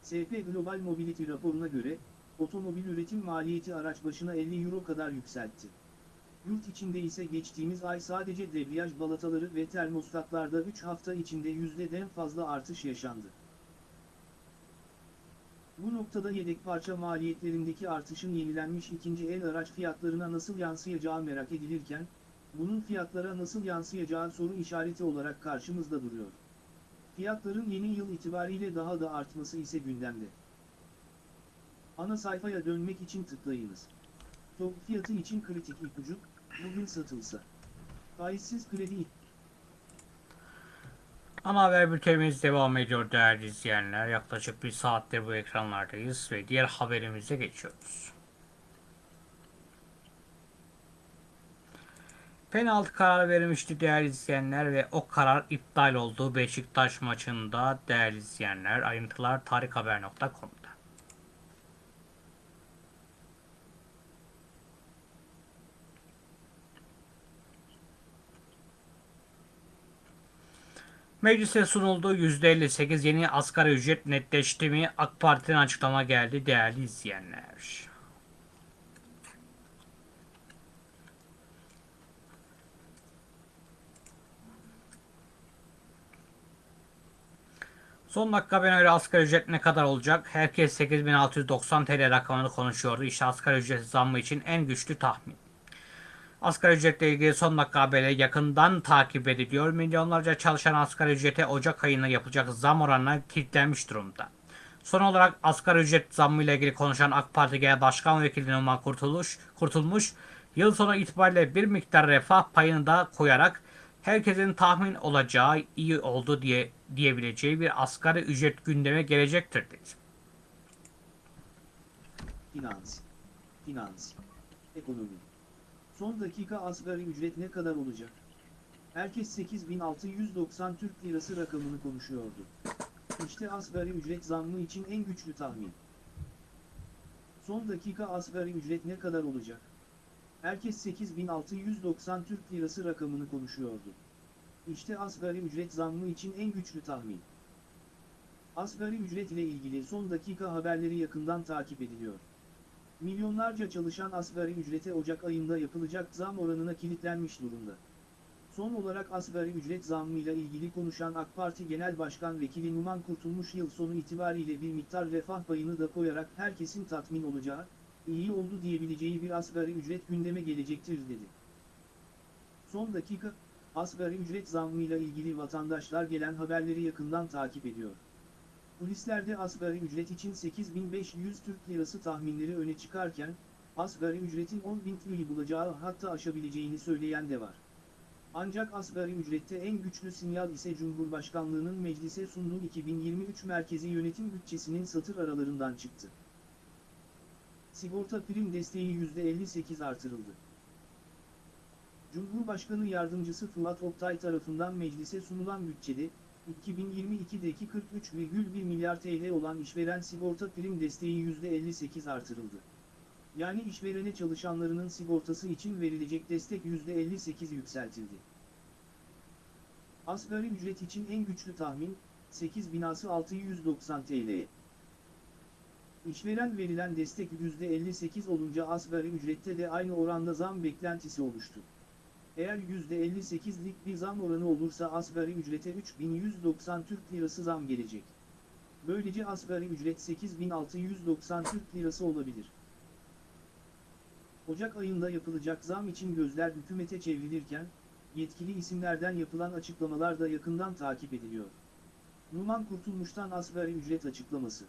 SP Global Mobility raporuna göre, otomobil üretim maliyeti araç başına 50 euro kadar yükseltti. Yurt içinde ise geçtiğimiz ay sadece debriyaj balataları ve termostatlarda 3 hafta içinde yüzdeden fazla artış yaşandı. Bu noktada yedek parça maliyetlerindeki artışın yenilenmiş ikinci el araç fiyatlarına nasıl yansıyacağı merak edilirken, bunun fiyatlara nasıl yansıyacağı soru işareti olarak karşımızda duruyor. Fiyatların yeni yıl itibariyle daha da artması ise gündemde. Ana sayfaya dönmek için tıklayınız. Top fiyatı için kritik ipucu, bugün satılsa. Faizsiz kredi Ana haber bültenimiz devam ediyor değerli izleyenler. Yaklaşık bir saattir bu ekranlardayız ve diğer haberimize geçiyoruz. Penaltı kararı verilmişti değerli izleyenler ve o karar iptal oldu Beşiktaş maçında değerli izleyenler. Ayrıntılar tarikhaber.com'da. Meclise sunuldu %58 yeni asgari ücret netleşti mi? AK Parti'den açıklama geldi değerli izleyenler. Son dakika haberine göre asgari ücret ne kadar olacak? Herkes 8690 TL rakamını konuşuyordu. İşte asgari ücret zammı için en güçlü tahmin. Asgari ücretle ilgili son dakika haberleri yakından takip ediliyor. Milyonlarca çalışan asgari ücrete Ocak ayında yapılacak zam oranına kilitlenmiş durumda. Son olarak asgari ücret zammı ile ilgili konuşan AK Parti Genel Başkan Vekili Numan Kurtuluş, Kurtulmuş, yıl sonu itibariyle bir miktar refah payını da koyarak herkesin tahmin olacağı iyi oldu diye diyebileceği bir asgari ücret gündeme gelecektir dedi. Finans. Finans. Ekonomi. Son dakika asgari ücret ne kadar olacak? Herkes 8690 Türk Lirası rakamını konuşuyordu. İşte asgari ücret zammı için en güçlü tahmin. Son dakika asgari ücret ne kadar olacak? Herkes 8690 Türk Lirası rakamını konuşuyordu. İşte asgari ücret zammı için en güçlü tahmin. Asgari ücret ile ilgili son dakika haberleri yakından takip ediliyor. Milyonlarca çalışan asgari ücrete Ocak ayında yapılacak zam oranına kilitlenmiş durumda. Son olarak asgari ücret zammıyla ilgili konuşan AK Parti Genel Başkan Vekili Numan Kurtulmuş yıl sonu itibariyle bir miktar refah payını da koyarak herkesin tatmin olacağı, iyi oldu diyebileceği bir asgari ücret gündeme gelecektir dedi. Son dakika, asgari ücret zammıyla ilgili vatandaşlar gelen haberleri yakından takip ediyor. Polislerde asgari ücret için 8500 Türk Lirası tahminleri öne çıkarken, asgari ücretin 10.000 TL'yi bulacağı hatta aşabileceğini söyleyen de var. Ancak asgari ücrette en güçlü sinyal ise Cumhurbaşkanlığının meclise sunduğu 2023 merkezi yönetim bütçesinin satır aralarından çıktı. Sigorta prim desteği %58 artırıldı. Cumhurbaşkanı Yardımcısı Fırat Oktay tarafından meclise sunulan bütçede, 2022'deki 43,1 milyar TL olan işveren sigorta prim desteği %58 artırıldı. Yani işverene çalışanlarının sigortası için verilecek destek %58 yükseltildi. Asgari ücret için en güçlü tahmin, 8 binası 690 TL. İşveren verilen destek %58 olunca asgari ücrette de aynı oranda zam beklentisi oluştu. Eğer %58'lik bir zam oranı olursa asgari ücrete 3190 Türk Lirası zam gelecek. Böylece asgari ücret 8690 Türk Lirası olabilir. Ocak ayında yapılacak zam için gözler hükümete çevrilirken, yetkili isimlerden yapılan açıklamalar da yakından takip ediliyor. Numan Kurtulmuş'tan asgari ücret açıklaması.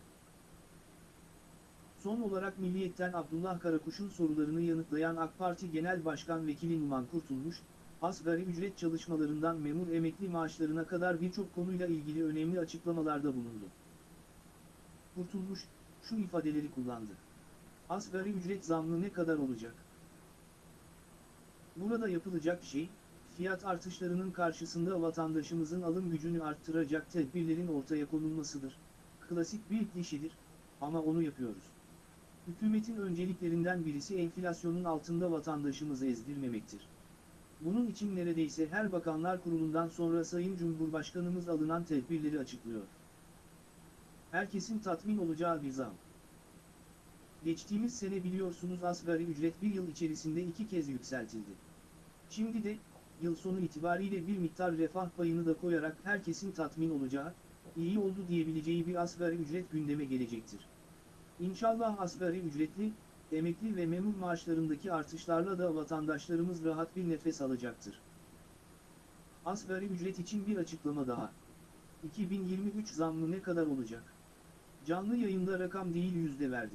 Son olarak Milliyet'ten Abdullah Karakuş'un sorularını yanıtlayan AK Parti Genel Başkan Vekili Numan Kurtulmuş, asgari ücret çalışmalarından memur emekli maaşlarına kadar birçok konuyla ilgili önemli açıklamalarda bulundu. Kurtulmuş, şu ifadeleri kullandı. Asgari ücret zammı ne kadar olacak? Burada yapılacak şey, fiyat artışlarının karşısında vatandaşımızın alım gücünü arttıracak tedbirlerin ortaya konulmasıdır. Klasik bir klişedir, ama onu yapıyoruz. Hükümetin önceliklerinden birisi enflasyonun altında vatandaşımızı ezdirmemektir. Bunun için neredeyse her bakanlar kurulundan sonra Sayın Cumhurbaşkanımız alınan tedbirleri açıklıyor. Herkesin tatmin olacağı bir zam. Geçtiğimiz sene biliyorsunuz asgari ücret bir yıl içerisinde iki kez yükseltildi. Şimdi de, yıl sonu itibariyle bir miktar refah payını da koyarak herkesin tatmin olacağı, iyi oldu diyebileceği bir asgari ücret gündeme gelecektir. İnşallah asgari ücretli, emekli ve memur maaşlarındaki artışlarla da vatandaşlarımız rahat bir nefes alacaktır. Asgari ücret için bir açıklama daha. 2023 zammı ne kadar olacak? Canlı yayında rakam değil yüzde verdi.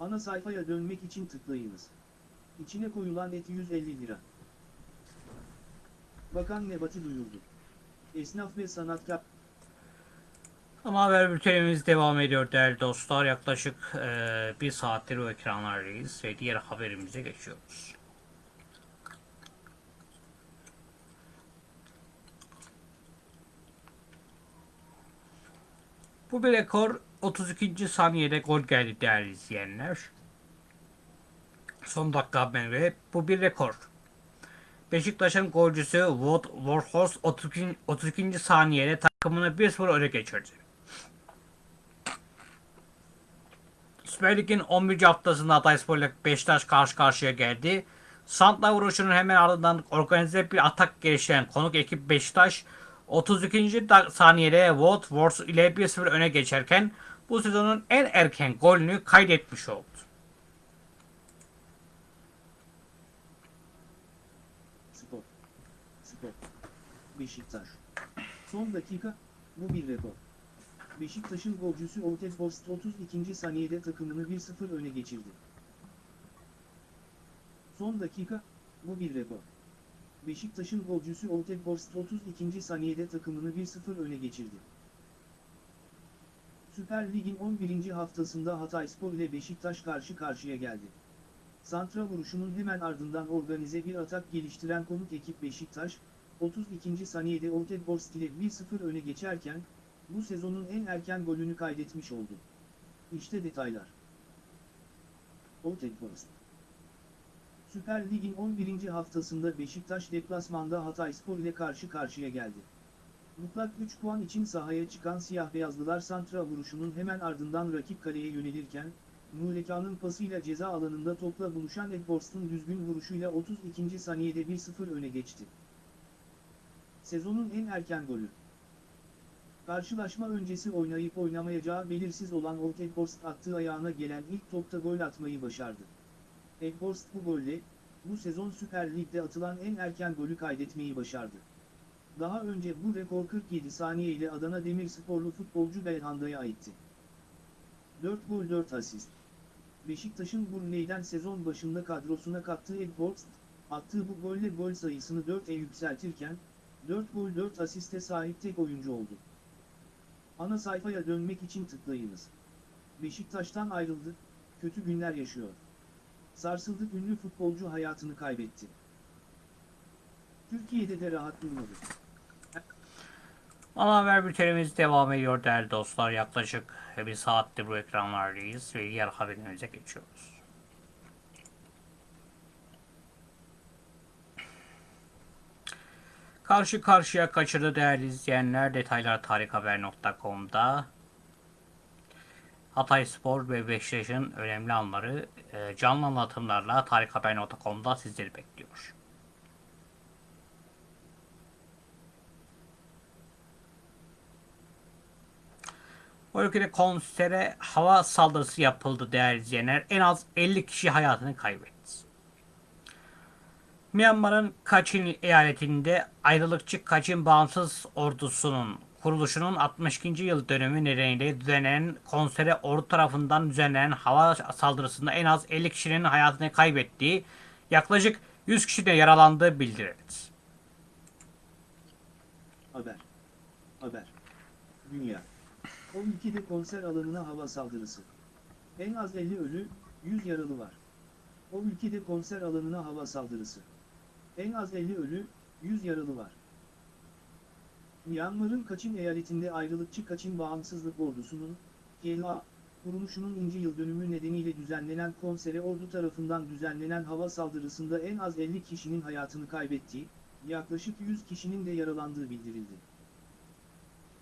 Ana sayfaya dönmek için tıklayınız. İçine koyulan et 150 lira. Bakan Nebati duyurdu. Esnaf ve sanatkar ama haber bültenimiz devam ediyor değerli dostlar. Yaklaşık e, bir saattir o ekranlardayız ve diğer haberimize geçiyoruz. Bu bir rekor 32. saniyede gol geldi değerli izleyenler. Son dakika haberi ve bu bir rekor. Beşiktaş'ın golcüsü Wood Warhorse 32. saniyede takımını 1-0 öne geçirdi. Süper Lig'in 11. haftasında Hatayspor ile Beşiktaş karşı karşıya geldi. Santla vuruşunun hemen ardından organize bir atak geliştiren konuk ekip Beşiktaş 32. da- saniyede Wars ile 1-0 öne geçerken bu sezonun en erken golünü kaydetmiş oldu. Spor. Spor. Beşiktaş. Son dakika, bu bir rekor. Beşiktaş'ın golcüsü Ortez Horst 32. saniyede takımını 1-0 öne geçirdi. Son dakika, bu bir rekor. Beşiktaş'ın golcüsü Ortez Horst 32. saniyede takımını 1-0 öne geçirdi. Süper Lig'in 11. haftasında Hatayspor ile Beşiktaş karşı karşıya geldi. Santra vuruşunun hemen ardından organize bir atak geliştiren konuk ekip Beşiktaş, 32. saniyede Oltedborst ile 1-0 öne geçerken, bu sezonun en erken golünü kaydetmiş oldu. İşte detaylar. Oltedborst Süper Lig'in 11. haftasında Beşiktaş deplasmanda Hatayspor ile karşı karşıya geldi. Mutlak 3 puan için sahaya çıkan siyah beyazlılar Santra vuruşunun hemen ardından rakip kaleye yönelirken, Muleka'nın pasıyla ceza alanında topla buluşan Edborst'un düzgün vuruşuyla 32. saniyede 1-0 öne geçti. Sezonun en erken golü. Karşılaşma öncesi oynayıp oynamayacağı belirsiz olan Old Edborst attığı ayağına gelen ilk topta gol atmayı başardı. Edborst bu golle, bu sezon Süper Lig'de atılan en erken golü kaydetmeyi başardı. Daha önce bu rekor 47 saniye ile Adana Demirsporlu futbolcu Belhanda'ya aitti. 4 gol 4 asist. Beşiktaş'ın Burnley'den sezon başında kadrosuna kattığı Edborst, attığı bu golle gol sayısını 4'e yükseltirken, 4 gol 4 asiste sahip tek oyuncu oldu. Ana sayfaya dönmek için tıklayınız. Beşiktaş'tan ayrıldı, kötü günler yaşıyor. Sarsıldı ünlü futbolcu hayatını kaybetti. Türkiye'de de rahat durmadı. Ana haber bültenimiz devam ediyor değerli dostlar. Yaklaşık bir saattir bu ekranlardayız ve diğer haberimize geçiyoruz. Karşı karşıya kaçırdı değerli izleyenler. Detaylar tarikhaber.com'da. Hatay Spor ve Beşiktaş'ın önemli anları e, canlı anlatımlarla tarikhaber.com'da sizleri bekliyor. O ülkede konsere hava saldırısı yapıldı değerli izleyenler. En az 50 kişi hayatını kaybetti. Myanmar'ın Kachin eyaletinde ayrılıkçı Kachin Bağımsız Ordusu'nun kuruluşunun 62. yıl dönümü nedeniyle düzenlenen konsere ordu tarafından düzenlenen hava saldırısında en az 50 kişinin hayatını kaybettiği, yaklaşık 100 kişi de yaralandığı bildirildi. Haber. Haber. Dünya. O ülkede konser alanına hava saldırısı. En az 50 ölü, 100 yaralı var. O ülkede konser alanına hava saldırısı. En az 50 ölü, 100 yaralı var. Myanmar'ın Kaçin eyaletinde ayrılıkçı Kaçin Bağımsızlık Ordusu'nun, KLA, kuruluşunun inci yıl dönümü nedeniyle düzenlenen konsere ordu tarafından düzenlenen hava saldırısında en az 50 kişinin hayatını kaybettiği, yaklaşık 100 kişinin de yaralandığı bildirildi.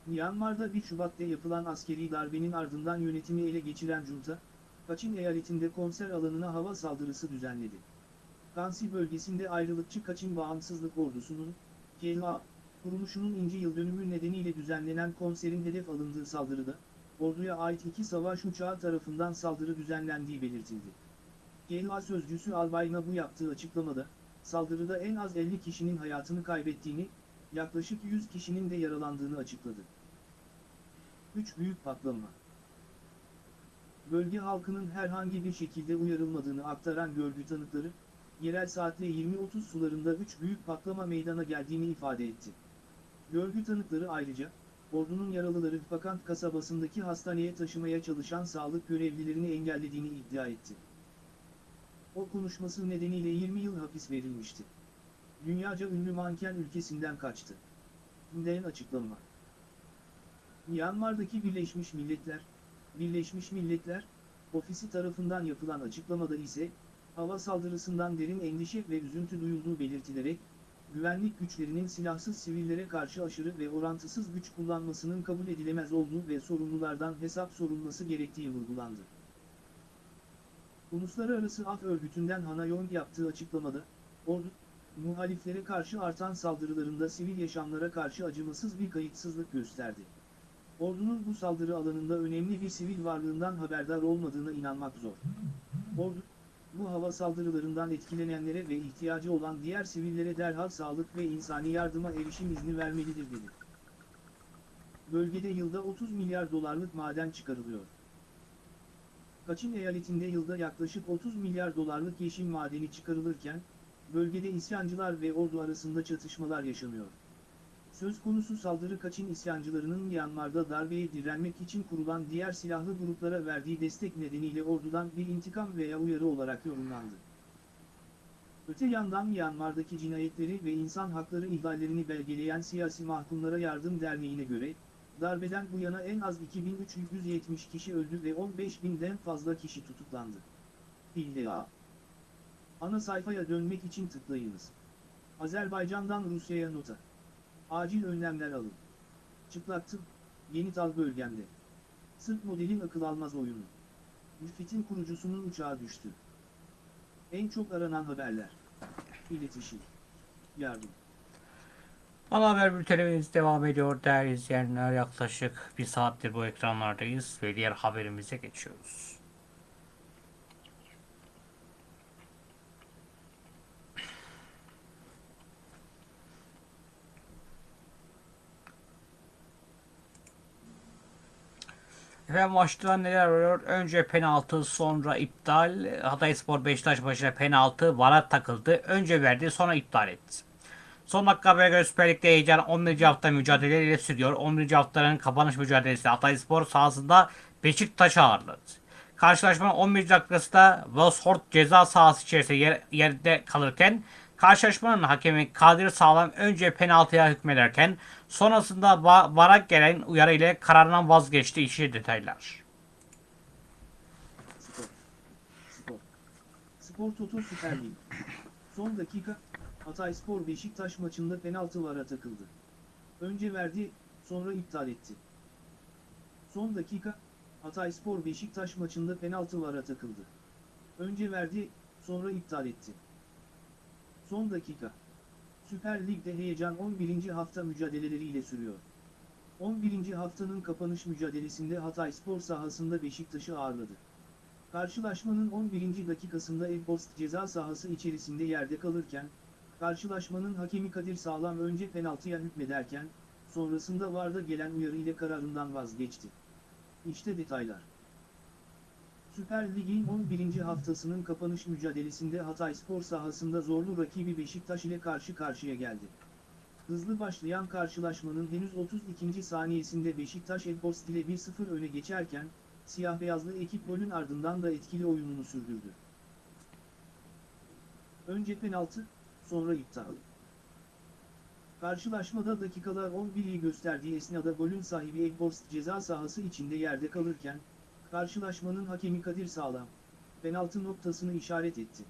Myanmar'da 1 Şubat'ta yapılan askeri darbenin ardından yönetimi ele geçiren junta, Kaçin eyaletinde konser alanına hava saldırısı düzenledi. Kansi bölgesinde ayrılıkçı Kaçin Bağımsızlık Ordusu'nun, KLA, kuruluşunun inci yıl dönümü nedeniyle düzenlenen konserin hedef alındığı saldırıda, orduya ait iki savaş uçağı tarafından saldırı düzenlendiği belirtildi. KLA sözcüsü Albayna bu yaptığı açıklamada, saldırıda en az 50 kişinin hayatını kaybettiğini, yaklaşık 100 kişinin de yaralandığını açıkladı. 3 büyük patlama. Bölge halkının herhangi bir şekilde uyarılmadığını aktaran görgü tanıkları, yerel saatle 20.30 sularında 3 büyük patlama meydana geldiğini ifade etti. Görgü tanıkları ayrıca, ordunun yaralıları Fakant kasabasındaki hastaneye taşımaya çalışan sağlık görevlilerini engellediğini iddia etti. O konuşması nedeniyle 20 yıl hapis verilmişti. Dünyaca ünlü manken ülkesinden kaçtı. Günden açıklama. Myanmar'daki Birleşmiş Milletler, Birleşmiş Milletler, ofisi tarafından yapılan açıklamada ise, hava saldırısından derin endişe ve üzüntü duyulduğu belirtilerek, güvenlik güçlerinin silahsız sivillere karşı aşırı ve orantısız güç kullanmasının kabul edilemez olduğu ve sorumlulardan hesap sorulması gerektiği vurgulandı. Uluslararası Af Örgütü'nden Hana Yong yaptığı açıklamada, ordu, muhaliflere karşı artan saldırılarında sivil yaşamlara karşı acımasız bir kayıtsızlık gösterdi. Ordunun bu saldırı alanında önemli bir sivil varlığından haberdar olmadığına inanmak zor. Ordu, bu hava saldırılarından etkilenenlere ve ihtiyacı olan diğer sivillere derhal sağlık ve insani yardıma erişim izni vermelidir dedi. Bölgede yılda 30 milyar dolarlık maden çıkarılıyor. Kaçın eyaletinde yılda yaklaşık 30 milyar dolarlık yeşil madeni çıkarılırken, bölgede isyancılar ve ordu arasında çatışmalar yaşanıyor. Söz konusu saldırı Kaçın isyancılarının Myanmar'da darbeye direnmek için kurulan diğer silahlı gruplara verdiği destek nedeniyle ordudan bir intikam veya uyarı olarak yorumlandı. Öte yandan Myanmar'daki cinayetleri ve insan hakları ihlallerini belgeleyen Siyasi Mahkumlara Yardım Derneği'ne göre, darbeden bu yana en az 2370 kişi öldü ve 15.000'den fazla kişi tutuklandı. İlla. Ana sayfaya dönmek için tıklayınız. Azerbaycan'dan Rusya'ya nota. Acil önlemler alın. Çıplaktım, yeni tal bölgemde. Sırp modelin akıl almaz oyunu. Müfit'in kurucusunun uçağı düştü. En çok aranan haberler. İletişim. Yardım. Ana haber bültenimiz devam ediyor değerli izleyenler. Yaklaşık bir saattir bu ekranlardayız ve diğer haberimize geçiyoruz. Ve maçta neler oluyor? Önce penaltı, sonra iptal. Hatayspor Beşiktaş maçına penaltı, vara takıldı. Önce verdi, sonra iptal etti. Son dakika habere göre Süper Lig'de heyecan 11. hafta mücadeleleriyle sürüyor. 11. haftanın kapanış mücadelesi Hatayspor sahasında Beşiktaş'ı ağırladı. Karşılaşmanın 11. dakikasında Wolfsburg ceza sahası içerisinde yer, yerde kalırken karşılaşmanın hakemi Kadir Sağlam önce penaltıya hükmederken sonrasında VAR'a gelen uyarı ile kararından vazgeçti. İşi detaylar. Spor. Spor. Spor Toto Süper Lig. Son dakika, Hatay Spor Beşiktaş maçında penaltı vara takıldı. Önce verdi, sonra iptal etti. Son dakika, Hatay Spor Beşiktaş maçında penaltı vara takıldı. Önce verdi, sonra iptal etti. Son dakika. Süper Lig'de heyecan 11. hafta mücadeleleriyle sürüyor. 11. haftanın kapanış mücadelesinde Hatay Spor sahasında Beşiktaş'ı ağırladı. Karşılaşmanın 11. dakikasında Elpost ceza sahası içerisinde yerde kalırken, karşılaşmanın hakemi Kadir Sağlam önce penaltıya hükmederken, sonrasında VAR'da gelen uyarı ile kararından vazgeçti. İşte detaylar. Süper Lig'in 11. haftasının kapanış mücadelesinde Hatay Spor sahasında zorlu rakibi Beşiktaş ile karşı karşıya geldi. Hızlı başlayan karşılaşmanın henüz 32. saniyesinde Beşiktaş Elpost ile 1-0 öne geçerken, siyah beyazlı ekip golün ardından da etkili oyununu sürdürdü. Önce penaltı, sonra iptal. Karşılaşmada dakikalar 11'i gösterdiği esnada golün sahibi Elpost ceza sahası içinde yerde kalırken, karşılaşmanın hakemi Kadir Sağlam, penaltı noktasını işaret etti.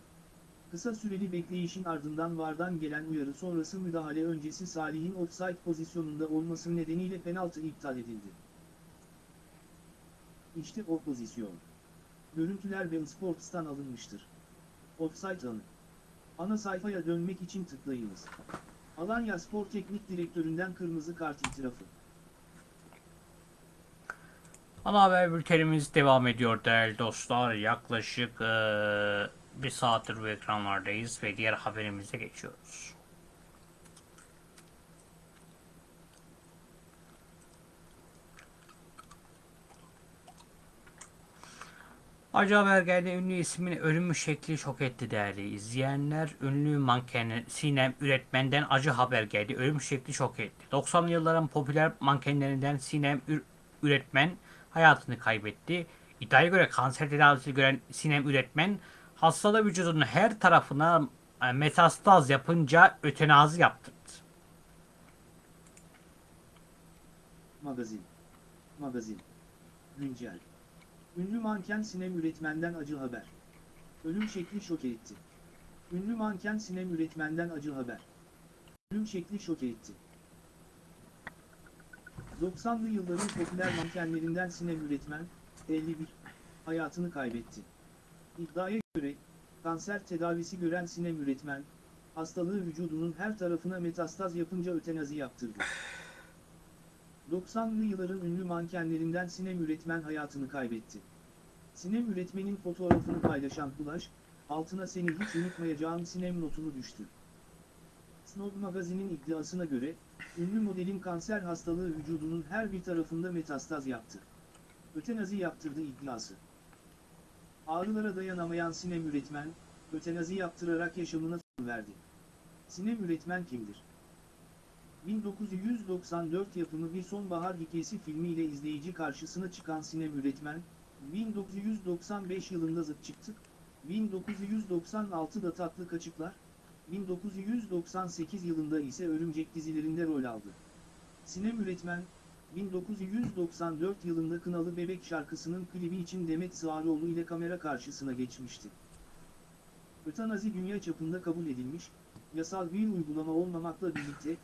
Kısa süreli bekleyişin ardından VAR'dan gelen uyarı sonrası müdahale öncesi Salih'in offside pozisyonunda olması nedeniyle penaltı iptal edildi. İşte o pozisyon. Görüntüler ve Sports'tan alınmıştır. Offside anı. Ana sayfaya dönmek için tıklayınız. Alanya Spor Teknik Direktöründen kırmızı kart itirafı. Ana haber bültenimiz devam ediyor değerli dostlar. Yaklaşık eee, bir saattir bu ekranlardayız ve diğer haberimize geçiyoruz. Acı haber geldi. Ünlü ismin ölümü şekli şok etti değerli izleyenler. Ünlü manken Sinem üretmenden acı haber geldi. Ölüm şekli şok etti. 90'lı yılların popüler mankenlerinden Sinem Ür- üretmen hayatını kaybetti. İddiaya göre kanser tedavisi gören Sinem üretmen hastalığı vücudunun her tarafına e, metastaz yapınca ötenazi yaptırdı. Magazin. Magazin. Güncel. Ünlü manken Sinem Üretmen'den acı haber. Ölüm şekli şok etti. Ünlü manken Sinem Üretmen'den acı haber. Ölüm şekli şok etti. 90'lı yılların popüler mankenlerinden Sinem Üretmen, 51, hayatını kaybetti. İddiaya göre, kanser tedavisi gören Sinem Üretmen, hastalığı vücudunun her tarafına metastaz yapınca ötenazi yaptırdı. 90'lı yılların ünlü mankenlerinden Sinem Üretmen hayatını kaybetti. Sinem Üretmen'in fotoğrafını paylaşan Flash, altına seni hiç unutmayacağım Sinem notunu düştü. Snob magazinin iddiasına göre, ünlü modelin kanser hastalığı vücudunun her bir tarafında metastaz yaptı. Ötenazi yaptırdı iddiası. Ağrılara dayanamayan Sinem Üretmen, ötenazi yaptırarak yaşamına son verdi. Sinem Üretmen kimdir? 1994 yapımı Bir Sonbahar Hikayesi filmiyle izleyici karşısına çıkan Sinem Üretmen, 1995 yılında Zıt Çıktık, 1996'da Tatlı Kaçıklar, 1998 yılında ise Örümcek dizilerinde rol aldı. Sinem Üretmen, 1994 yılında Kınalı Bebek şarkısının klibi için Demet Sağaroğlu ile kamera karşısına geçmişti. Ötanazi dünya çapında kabul edilmiş, yasal bir uygulama olmamakla birlikte,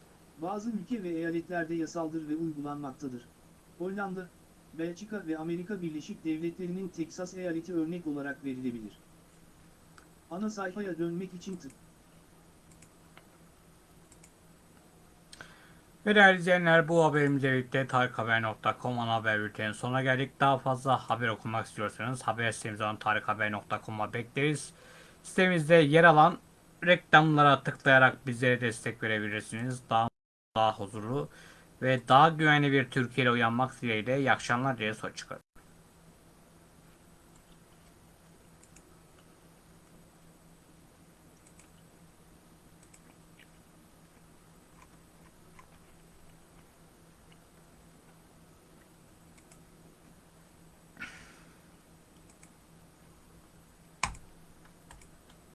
bazı ülke ve eyaletlerde yasaldır ve uygulanmaktadır. Hollanda, Belçika ve Amerika Birleşik Devletleri'nin Teksas eyaleti örnek olarak verilebilir. Ana sayfaya dönmek için tık. Ve değerli izleyenler bu haberimizle birlikte tarikhaber.com ana haber bültenin sonuna geldik. Daha fazla haber okumak istiyorsanız haber sitemiz olan tarikhaber.com'a bekleriz. Sitemizde yer alan reklamlara tıklayarak bizlere destek verebilirsiniz. Daha daha huzurlu ve daha güvenli bir Türkiye ile uyanmak dileğiyle iyi akşamlar diye sonuç çıkar.